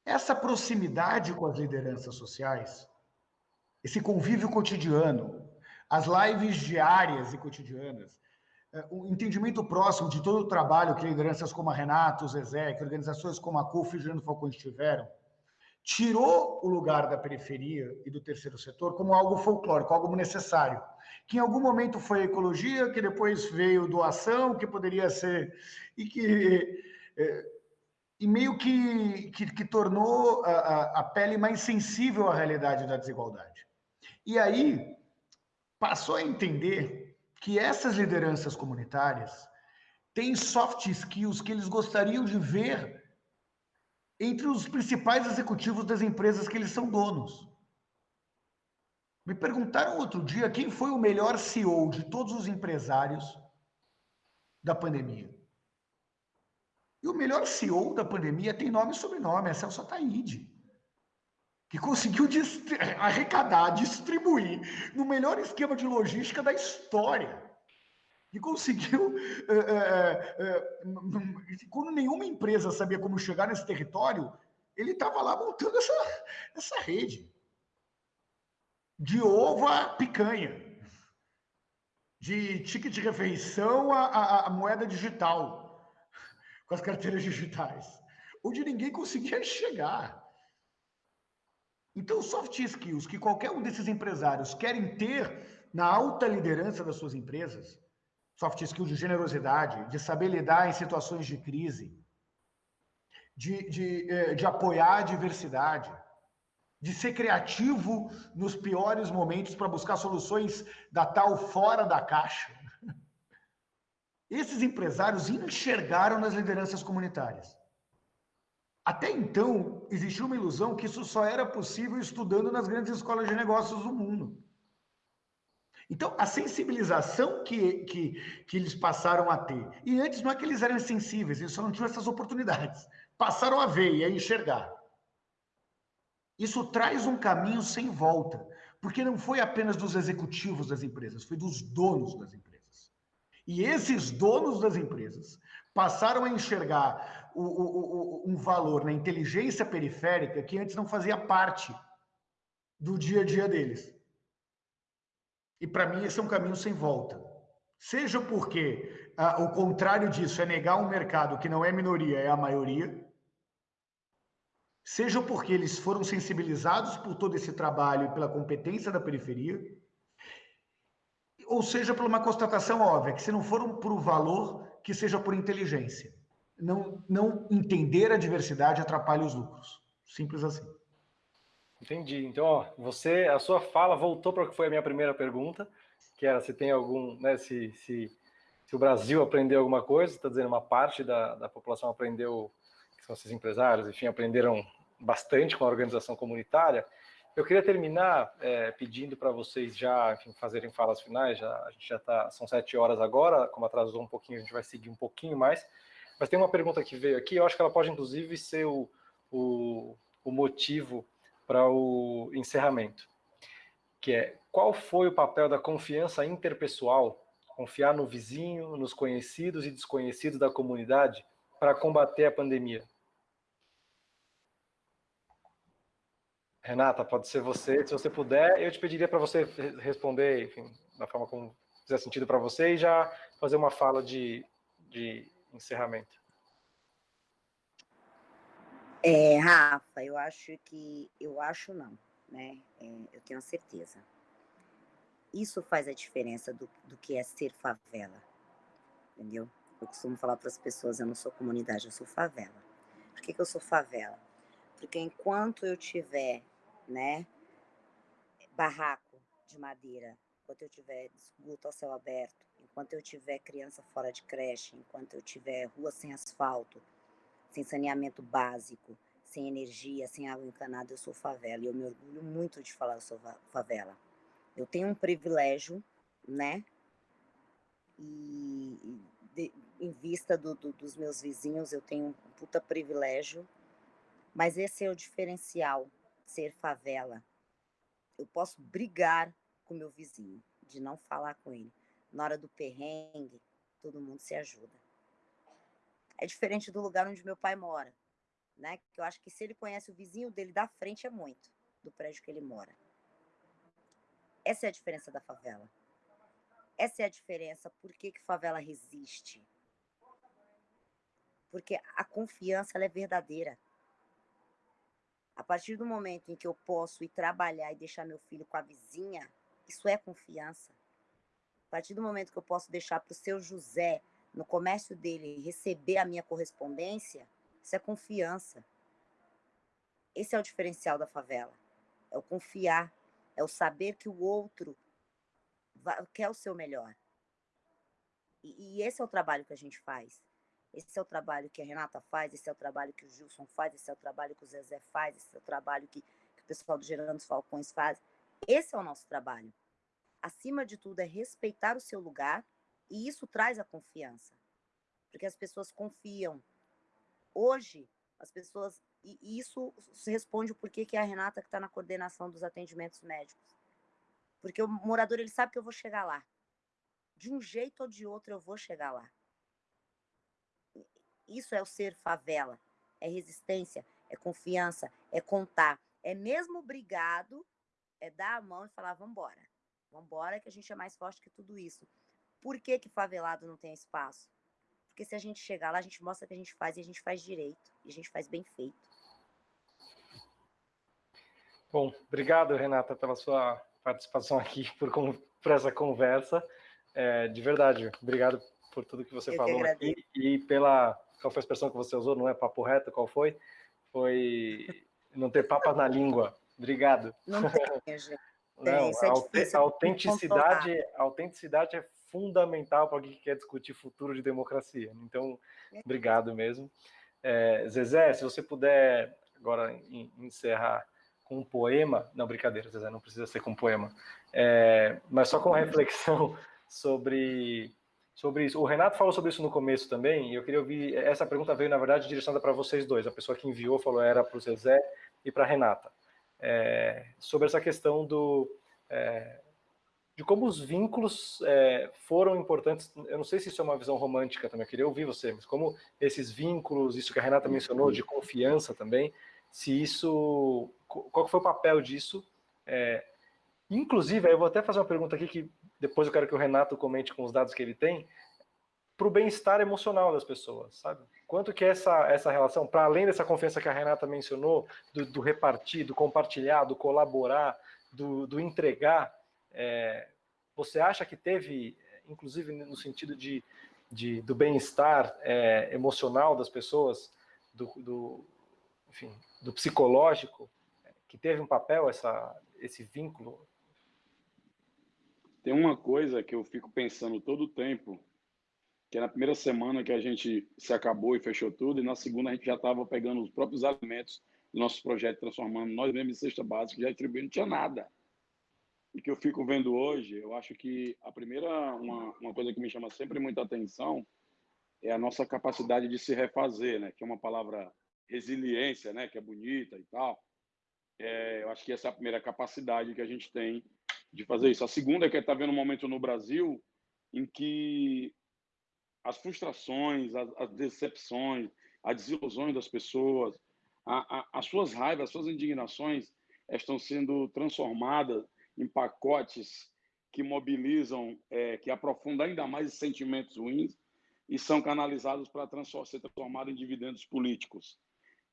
Essa proximidade com as lideranças sociais, esse convívio cotidiano, as lives diárias e cotidianas, é, o entendimento próximo de todo o trabalho que lideranças como a Renato, o Zezé, que organizações como a CUF e o Falcões tiveram, tirou o lugar da periferia e do terceiro setor como algo folclórico, algo necessário, que em algum momento foi ecologia, que depois veio doação, que poderia ser e que é, e meio que, que, que tornou a, a, pele mais sensível à realidade da desigualdade. E aí passou a entender que essas lideranças comunitárias têm soft skills que eles gostariam de ver entre os principais executivos das empresas que eles são donos. Me perguntaram outro dia quem foi o melhor CEO de todos os empresários da pandemia. E o melhor CEO da pandemia tem nome e sobrenome, é Celso Ataíde que conseguiu arrecadar, distribuir no melhor esquema de logística da história. E conseguiu, é, é, é, quando nenhuma empresa sabia como chegar nesse território, ele estava lá montando essa, essa rede. De ovo a picanha. De ticket de refeição a, a moeda digital. Com as carteiras digitais. Onde ninguém conseguia chegar. Então, soft skills que qualquer um desses empresários querem ter na alta liderança das suas empresas, soft skills de generosidade, de saber lidar em situações de crise, de, de, eh, de apoiar a diversidade, de ser criativo nos piores momentos para buscar soluções da tal fora da caixa. Esses empresários enxergaram nas lideranças comunitárias. Até então, existia uma ilusão que isso só era possível estudando nas grandes escolas de negócios do mundo. Então, a sensibilização que, que, que eles passaram a ter, e antes não é que eles eram insensíveis, eles só não tinham essas oportunidades, passaram a ver e a enxergar. Isso traz um caminho sem volta, porque não foi apenas dos executivos das empresas, foi dos donos das empresas. E esses donos das empresas passaram a enxergar o, o, o, um valor na inteligência periférica que antes não fazia parte do dia a dia deles. E para mim esse é um caminho sem volta. seja porque ah, o contrário disso é negar um mercado que não é minoria, é a maioria, seja porque eles foram sensibilizados por todo esse trabalho e pela competência da periferia, ou seja por uma constatação óbvia, que se não for por valor, que seja por inteligência. Não, não entender a diversidade atrapalha os lucros. Simples assim. Entendi. Então, ó, você, a sua fala voltou para o que foi a minha primeira pergunta, que era se tem algum, né, se, se, se o Brasil aprendeu alguma coisa, está dizendo uma parte da, da população aprendeu, que são esses empresários, enfim, aprenderam bastante com a organização comunitária. Eu queria terminar é, pedindo para vocês já, enfim, fazerem falas finais, já, a gente já está, são sete horas agora, como atrasou um pouquinho, a gente vai seguir um pouquinho mais, mas tem uma pergunta que veio aqui, eu acho que ela pode inclusive ser o, o, o motivo para o encerramento, que é qual foi o papel da confiança interpessoal, confiar no vizinho, nos conhecidos e desconhecidos da comunidade para combater a pandemia? Renata, pode ser você. Se você puder, eu te pediria para você responder, enfim, da forma como fizer sentido para você e já fazer uma fala de, de encerramento. É, Rafa, eu acho que, eu acho não, né? É, eu tenho certeza. Isso faz a diferença do, do que é ser favela, entendeu? Eu costumo falar para as pessoas, eu não sou comunidade, eu sou favela. Por que, que eu sou favela? Porque enquanto eu tiver, né, barraco de madeira, enquanto eu tiver esgoto ao céu aberto, enquanto eu tiver criança fora de creche, enquanto eu tiver rua sem asfalto, sem saneamento básico, sem energia, sem água encanada, eu sou favela. E eu me orgulho muito de falar eu sou favela. Eu tenho um privilégio, né? E de, em vista do, do, dos meus vizinhos, eu tenho um puta privilégio. Mas esse é o diferencial, ser favela. Eu posso brigar com meu vizinho, de não falar com ele. Na hora do perrengue, todo mundo se ajuda é diferente do lugar onde meu pai mora, né? Que eu acho que se ele conhece o vizinho dele da frente é muito do prédio que ele mora. Essa é a diferença da favela. Essa é a diferença por que, que favela resiste. Porque a confiança é verdadeira. A partir do momento em que eu posso ir trabalhar e deixar meu filho com a vizinha, isso é confiança. A partir do momento que eu posso deixar para o seu José no comércio dele receber a minha correspondência, isso é confiança. Esse é o diferencial da favela. É o confiar, é o saber que o outro quer o seu melhor. E, e, esse é o trabalho que a gente faz. Esse é o trabalho que a Renata faz, esse é o trabalho que o Gilson faz, esse é o trabalho que o Zezé faz, esse é o trabalho que, que o pessoal do Gerando os Falcões faz. Esse é o nosso trabalho. Acima de tudo, é respeitar o seu lugar e isso traz a confiança, porque as pessoas confiam. Hoje, as pessoas. E isso responde o porquê que é a Renata que está na coordenação dos atendimentos médicos. Porque o morador ele sabe que eu vou chegar lá. De um jeito ou de outro eu vou chegar lá. Isso é o ser favela. É resistência, é confiança, é contar. É mesmo obrigado, é dar a mão e falar, vamos embora. Vamos embora que a gente é mais forte que tudo isso. Por que, que favelado não tem espaço? Porque se a gente chegar lá, a gente mostra que a gente faz e a gente faz direito. E a gente faz bem feito. Bom, obrigado, Renata, pela sua participação aqui, por, por essa conversa. É, de verdade, obrigado por tudo que você Eu falou que aqui e pela. Qual foi a expressão que você usou? Não é papo reto? Qual foi? Foi não ter papas na língua. Obrigado. Não tem, gente. Não, é a autenticidade, a autenticidade é fundamental para quem quer discutir futuro de democracia. Então, obrigado mesmo. É, Zezé, se você puder agora encerrar com um poema, não, brincadeira, Zezé, não precisa ser com um poema, é, mas só com reflexão sobre, sobre isso. O Renato falou sobre isso no começo também, e eu queria ouvir, essa pergunta veio, na verdade, direcionada para vocês dois, a pessoa que enviou falou era para o Zezé e para a Renata, é, sobre essa questão do... É, de como os vínculos é, foram importantes. Eu não sei se isso é uma visão romântica também, eu queria ouvir você, mas como esses vínculos, isso que a Renata mencionou, de confiança também, se isso. Qual foi o papel disso? Inclusive, eu vou até fazer uma pergunta aqui que depois eu quero que o Renato comente com os dados que ele tem, para o bem-estar emocional das pessoas, sabe? Quanto que essa, essa relação, para além dessa confiança que a Renata mencionou, do, do repartir, do compartilhar, do colaborar, do, do entregar, é, você acha que teve, inclusive no sentido de, de do bem-estar é, emocional das pessoas, do, do, enfim, do psicológico, que teve um papel essa, esse vínculo? Tem uma coisa que eu fico pensando todo o tempo, que é na primeira semana que a gente se acabou e fechou tudo, e na segunda a gente já estava pegando os próprios alimentos do nosso projeto, transformando nós mesmos em cesta básica, já distribuindo, não tinha nada. E que eu fico vendo hoje, eu acho que a primeira, uma, uma coisa que me chama sempre muita atenção é a nossa capacidade de se refazer, né? que é uma palavra resiliência, né? que é bonita e tal. É, eu acho que essa é a primeira capacidade que a gente tem de fazer isso. A segunda é que está vendo um momento no Brasil em que as frustrações, as, as decepções, as desilusões das pessoas, a, a, as suas raivas, as suas indignações estão sendo transformadas em pacotes que mobilizam, é, que aprofundam ainda mais os sentimentos ruins e são canalizados para transform ser transformados em dividendos políticos.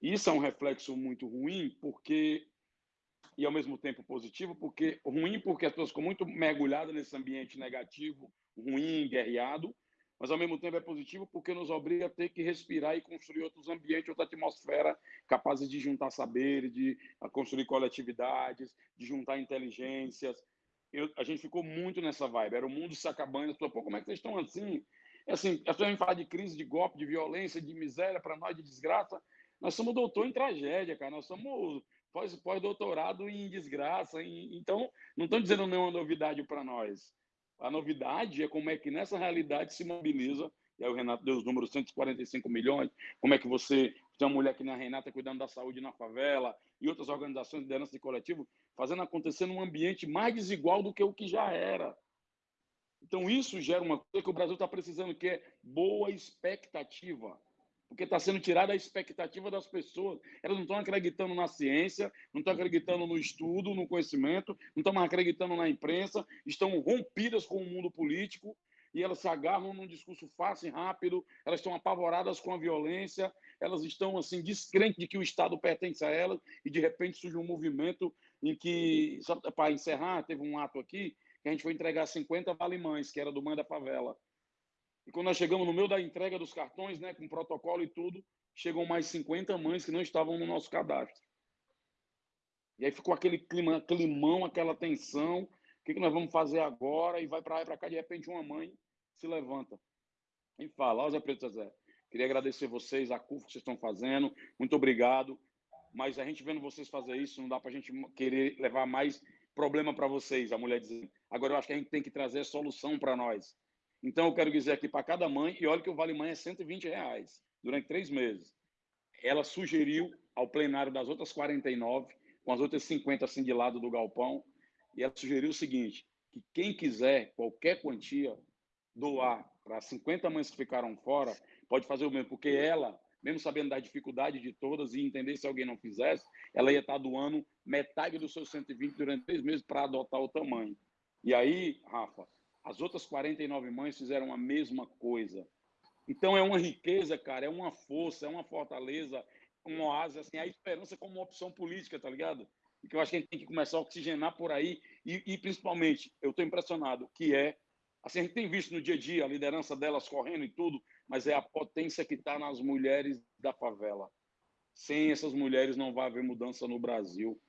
Isso é um reflexo muito ruim, porque e ao mesmo tempo positivo, porque ruim porque as pessoas ficam muito mergulhadas nesse ambiente negativo, ruim, guerreado, mas ao mesmo tempo é positivo porque nos obriga a ter que respirar e construir outros ambientes, outra atmosfera capazes de juntar saberes, de construir coletividades, de juntar inteligências. Eu, a gente ficou muito nessa vibe, era o mundo se acabando, pô, como é que vocês estão assim? É assim, as pessoas falar de crise, de golpe, de violência, de miséria para nós, de desgraça. Nós somos doutor em tragédia, cara. Nós somos pós-doutorado pós em desgraça. Em... Então, não estão dizendo nenhuma novidade para nós. A novidade é como é que nessa realidade se mobiliza, e aí o Renato deu os números 145 milhões, como é que você tem uma mulher que nem a Renata cuidando da saúde na favela e outras organizações de liderança de coletivo, fazendo acontecer num ambiente mais desigual do que o que já era. Então isso gera uma coisa que o Brasil está precisando, que é boa expectativa porque está sendo tirada a expectativa das pessoas. Elas não estão acreditando na ciência, não estão acreditando no estudo, no conhecimento, não estão acreditando na imprensa, estão rompidas com o mundo político e elas se agarram num discurso fácil e rápido, elas estão apavoradas com a violência, elas estão assim descrentes de que o Estado pertence a elas e de repente surge um movimento em que, para encerrar, teve um ato aqui que a gente foi entregar 50 valimães, que era do Mãe da Favela. E quando nós chegamos no meio da entrega dos cartões, né, com protocolo e tudo, chegam mais 50 mães que não estavam no nosso cadastro. E aí ficou aquele clima, climão, aquela tensão. O que, que nós vamos fazer agora? E vai para lá e para cá, de repente uma mãe se levanta e fala, ó Zé Preto Zé, queria agradecer vocês, a CUF que vocês estão fazendo, muito obrigado. Mas a gente vendo vocês fazer isso, não dá para a gente querer levar mais problema para vocês, a mulher dizendo. Agora eu acho que a gente tem que trazer solução para nós. Então, eu quero dizer aqui para cada mãe, e olha que o Vale Mãe é 120 reais durante três meses. Ela sugeriu ao plenário das outras 49, com as outras 50 assim de lado do galpão, e ela sugeriu o seguinte, que quem quiser qualquer quantia doar para 50 mães que ficaram fora, pode fazer o mesmo, porque ela, mesmo sabendo da dificuldade de todas e entender se alguém não fizesse, ela ia estar doando metade dos seus 120 durante três meses para adotar o tamanho. E aí, Rafa, as outras 49 mães fizeram a mesma coisa. Então é uma riqueza, cara, é uma força, é uma fortaleza, um oásis, assim, a esperança como opção política, tá ligado? E que eu acho que a gente tem que começar a oxigenar por aí e, e principalmente, eu estou impressionado, que é, assim, a gente tem visto no dia a dia a liderança delas correndo e tudo, mas é a potência que está nas mulheres da favela. Sem essas mulheres não vai haver mudança no Brasil.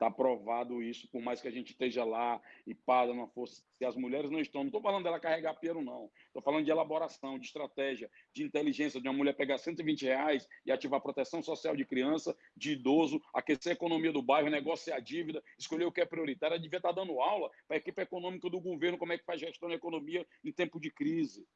Está provado isso, por mais que a gente esteja lá e para uma força. Se as mulheres não estão, não estou falando dela carregar piano, não. Estou falando de elaboração, de estratégia, de inteligência, de uma mulher pegar 120 reais e ativar proteção social de criança, de idoso, aquecer a economia do bairro, negociar a dívida, escolher o que é prioritário. Ela devia estar tá dando aula para a equipe econômica do governo, como é que faz gestão da economia em tempo de crise.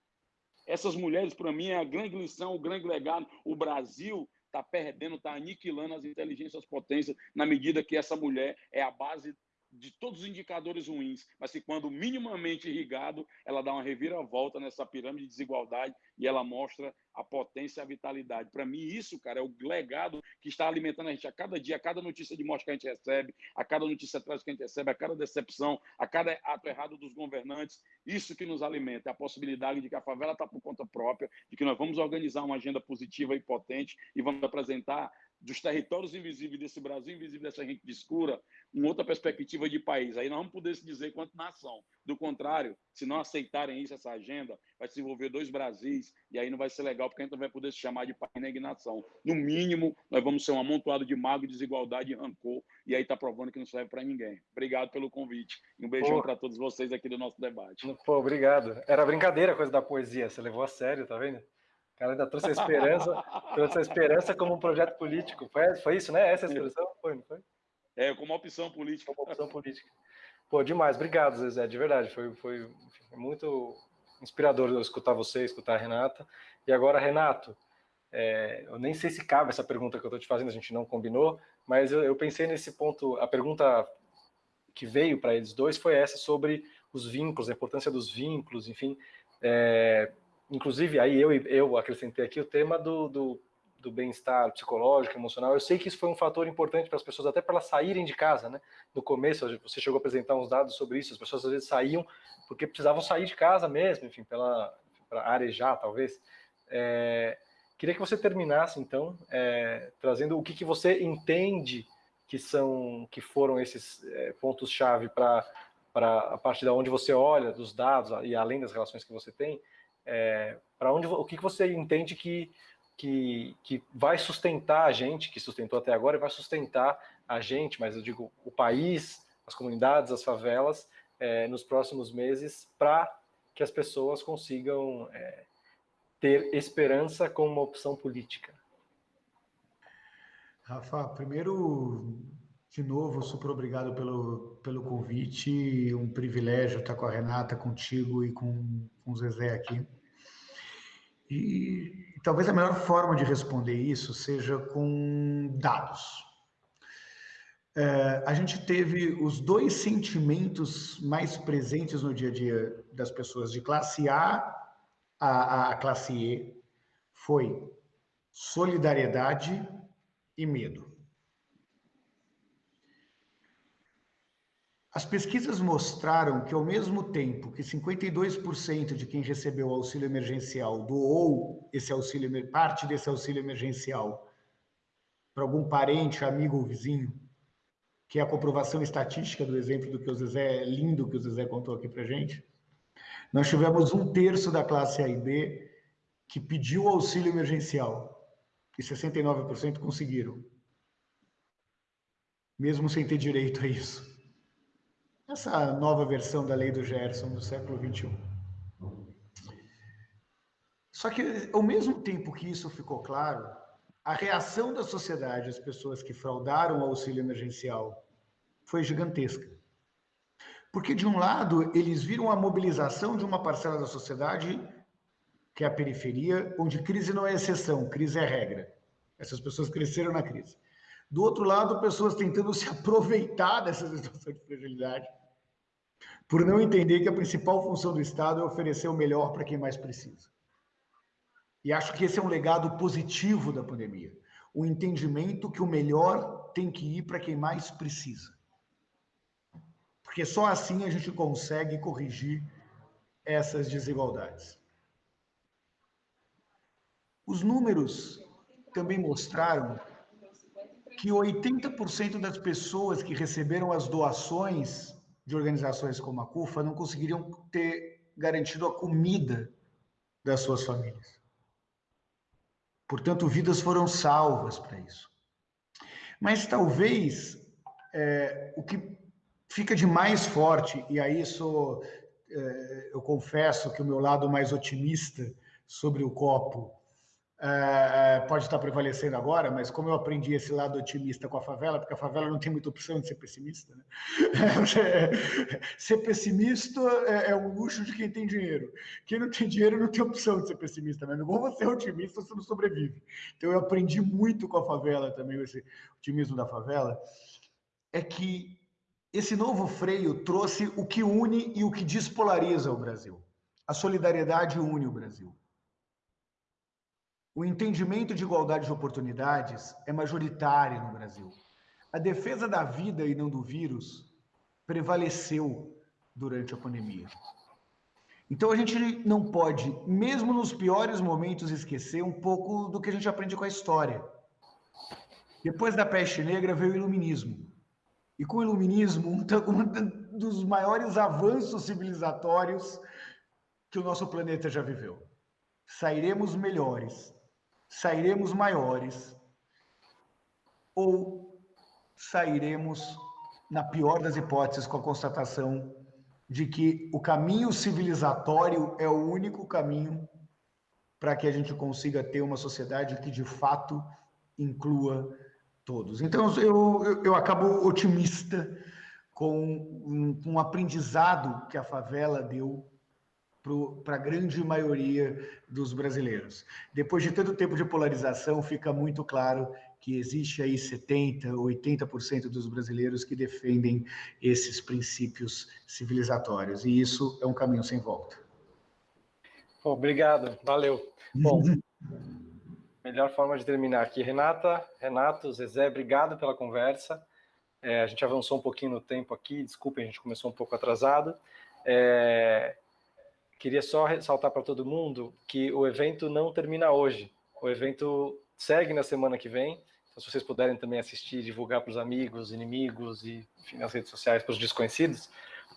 Essas mulheres, para mim, é a grande lição, o grande legado. O Brasil está perdendo, está aniquilando as inteligências potências na medida que essa mulher é a base de todos os indicadores ruins, mas que quando minimamente irrigado, ela dá uma reviravolta nessa pirâmide de desigualdade e ela mostra a potência e a vitalidade. Para mim, isso, cara, é o legado que está alimentando a gente a cada dia, a cada notícia de morte que a gente recebe, a cada notícia atrás que a gente recebe, a cada decepção, a cada ato errado dos governantes. Isso que nos alimenta, é a possibilidade de que a favela está por conta própria, de que nós vamos organizar uma agenda positiva e potente e vamos apresentar dos territórios invisíveis desse Brasil invisível dessa gente de escura, uma outra perspectiva de país. Aí nós vamos poder se dizer quanto nação. Do contrário, se não aceitarem isso, essa agenda, vai se envolver dois Brasis, e aí não vai ser legal, porque a gente não vai poder se chamar de país na ignação. No mínimo, nós vamos ser um amontoado de mago, desigualdade e rancor, e aí está provando que não serve para ninguém. Obrigado pelo convite. E um beijão para todos vocês aqui do nosso debate. Pô, obrigado. Era brincadeira a coisa da poesia, você levou a sério, tá vendo? O cara ainda trouxe a esperança, trouxe a esperança como um projeto político. Foi, foi isso, né? Essa expressão? Foi, não foi? É, como opção política. Como opção política. Pô, demais. Obrigado, Zezé, de verdade. Foi, foi muito inspirador eu escutar você, escutar a Renata. E agora, Renato, é, eu nem sei se cabe essa pergunta que eu estou te fazendo, a gente não combinou, mas eu, eu pensei nesse ponto, a pergunta que veio para eles dois foi essa sobre os vínculos, a importância dos vínculos, enfim. É, inclusive, aí eu, eu acrescentei aqui o tema do, do, do bem-estar psicológico, emocional. Eu sei que isso foi um fator importante para as pessoas, até para elas saírem de casa, né? No começo, você chegou a apresentar uns dados sobre isso, as pessoas às vezes saíam porque precisavam sair de casa mesmo, enfim, para arejar, talvez. É, queria que você terminasse, então, é, trazendo o que, que você entende que são, que foram esses é, pontos-chave para a partir da onde você olha, dos dados, e além das relações que você tem, é, para onde o que, que você entende que, que, que vai sustentar a gente, que sustentou até agora, e vai sustentar a gente, mas eu digo o país, as comunidades, as favelas, é, nos próximos meses, para que as pessoas consigam é, ter esperança como uma opção política. Rafa, primeiro, de novo, super obrigado pelo, pelo convite, um privilégio estar com a Renata, contigo e com, com o Zezé aqui. E, talvez a melhor forma de responder isso seja com dados. É, a gente teve os dois sentimentos mais presentes no dia a dia das pessoas, de classe A a, a classe E, foi solidariedade e medo. As pesquisas mostraram que, ao mesmo tempo que 52% de quem recebeu o auxílio emergencial doou esse auxílio, parte desse auxílio emergencial para algum parente, amigo ou vizinho, que é a comprovação estatística do exemplo do que o Zezé, lindo que o Zezé contou aqui para gente, nós tivemos um terço da classe A e B que pediu auxílio emergencial e 69% conseguiram, mesmo sem ter direito a isso essa nova versão da lei do Gerson do século XXI. Só que, ao mesmo tempo que isso ficou claro, a reação da sociedade às pessoas que fraudaram o auxílio emergencial foi gigantesca. Porque, de um lado, eles viram a mobilização de uma parcela da sociedade, que é a periferia, onde crise não é exceção, crise é regra. Essas pessoas cresceram na crise. Do outro lado, pessoas tentando se aproveitar dessa situação de fragilidade, por não entender que a principal função do Estado é oferecer o melhor para quem mais precisa. E acho que esse é um legado positivo da pandemia. O entendimento que o melhor tem que ir para quem mais precisa. Porque só assim a gente consegue corrigir essas desigualdades. Os números também mostraram que 80% das pessoas que receberam as doações de organizações como a CUFA não conseguiriam ter garantido a comida das suas famílias. Portanto, vidas foram salvas para isso. Mas talvez é, o que fica de mais forte, e aí sou, é, eu confesso que o meu lado mais otimista sobre o copo é, pode estar prevalecendo agora, mas como eu aprendi esse lado otimista com a favela, porque a favela não tem muita opção de ser pessimista, né? ser pessimista é, é, um luxo de quem tem dinheiro. Quem não tem dinheiro não tem opção de ser pessimista, mas não vou ser otimista, você não sobrevive. Então eu aprendi muito com a favela também, esse otimismo da favela, é que esse novo freio trouxe o que une e o que despolariza o Brasil. A solidariedade une o Brasil. O entendimento de igualdade de oportunidades é majoritário no Brasil. A defesa da vida e não do vírus prevaleceu durante a pandemia. Então a gente não pode, mesmo nos piores momentos, esquecer um pouco do que a gente aprende com a história. Depois da peste negra veio o iluminismo. E com o iluminismo, um dos maiores avanços civilizatórios que o nosso planeta já viveu. Sairemos melhores, sairemos maiores, ou sairemos, na pior das hipóteses, com a constatação de que o caminho civilizatório é o único caminho para que a gente consiga ter uma sociedade que de fato inclua todos. Então eu, eu, acabo otimista com um, um aprendizado que a favela deu para a grande maioria dos brasileiros. Depois de tanto tempo de polarização, fica muito claro que existe aí 70%, 80% dos brasileiros que defendem esses princípios civilizatórios, e isso é um caminho sem volta. Obrigado, valeu. Bom, melhor forma de terminar aqui. Renata, Renato, Zezé, obrigado pela conversa. É, a gente avançou um pouquinho no tempo aqui, desculpem, a gente começou um pouco atrasado. É, queria só ressaltar para todo mundo que o evento não termina hoje. O evento segue na semana que vem. Então, se vocês puderem também assistir, divulgar para os amigos, inimigos e enfim, nas redes sociais para os desconhecidos,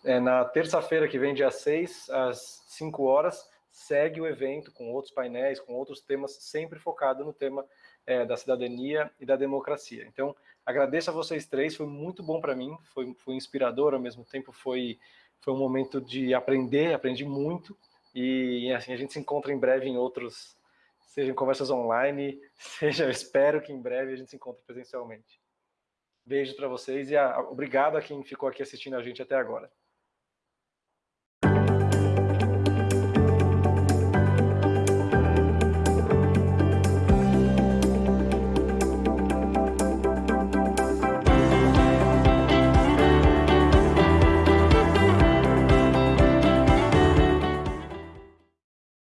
é, na terça-feira que vem, dia 6, às 5 horas, segue o evento com outros painéis, com outros temas, sempre focado no tema é, da cidadania e da democracia. Então, agradeço a vocês três, foi muito bom para mim, foi, foi inspirador, ao mesmo tempo foi foi um momento de aprender, aprendi muito, e assim, a gente se encontra em breve em outros, seja em conversas online, seja, eu espero que em breve a gente se encontre presencialmente. Beijo para vocês e a, obrigado a quem ficou aqui assistindo a gente até agora.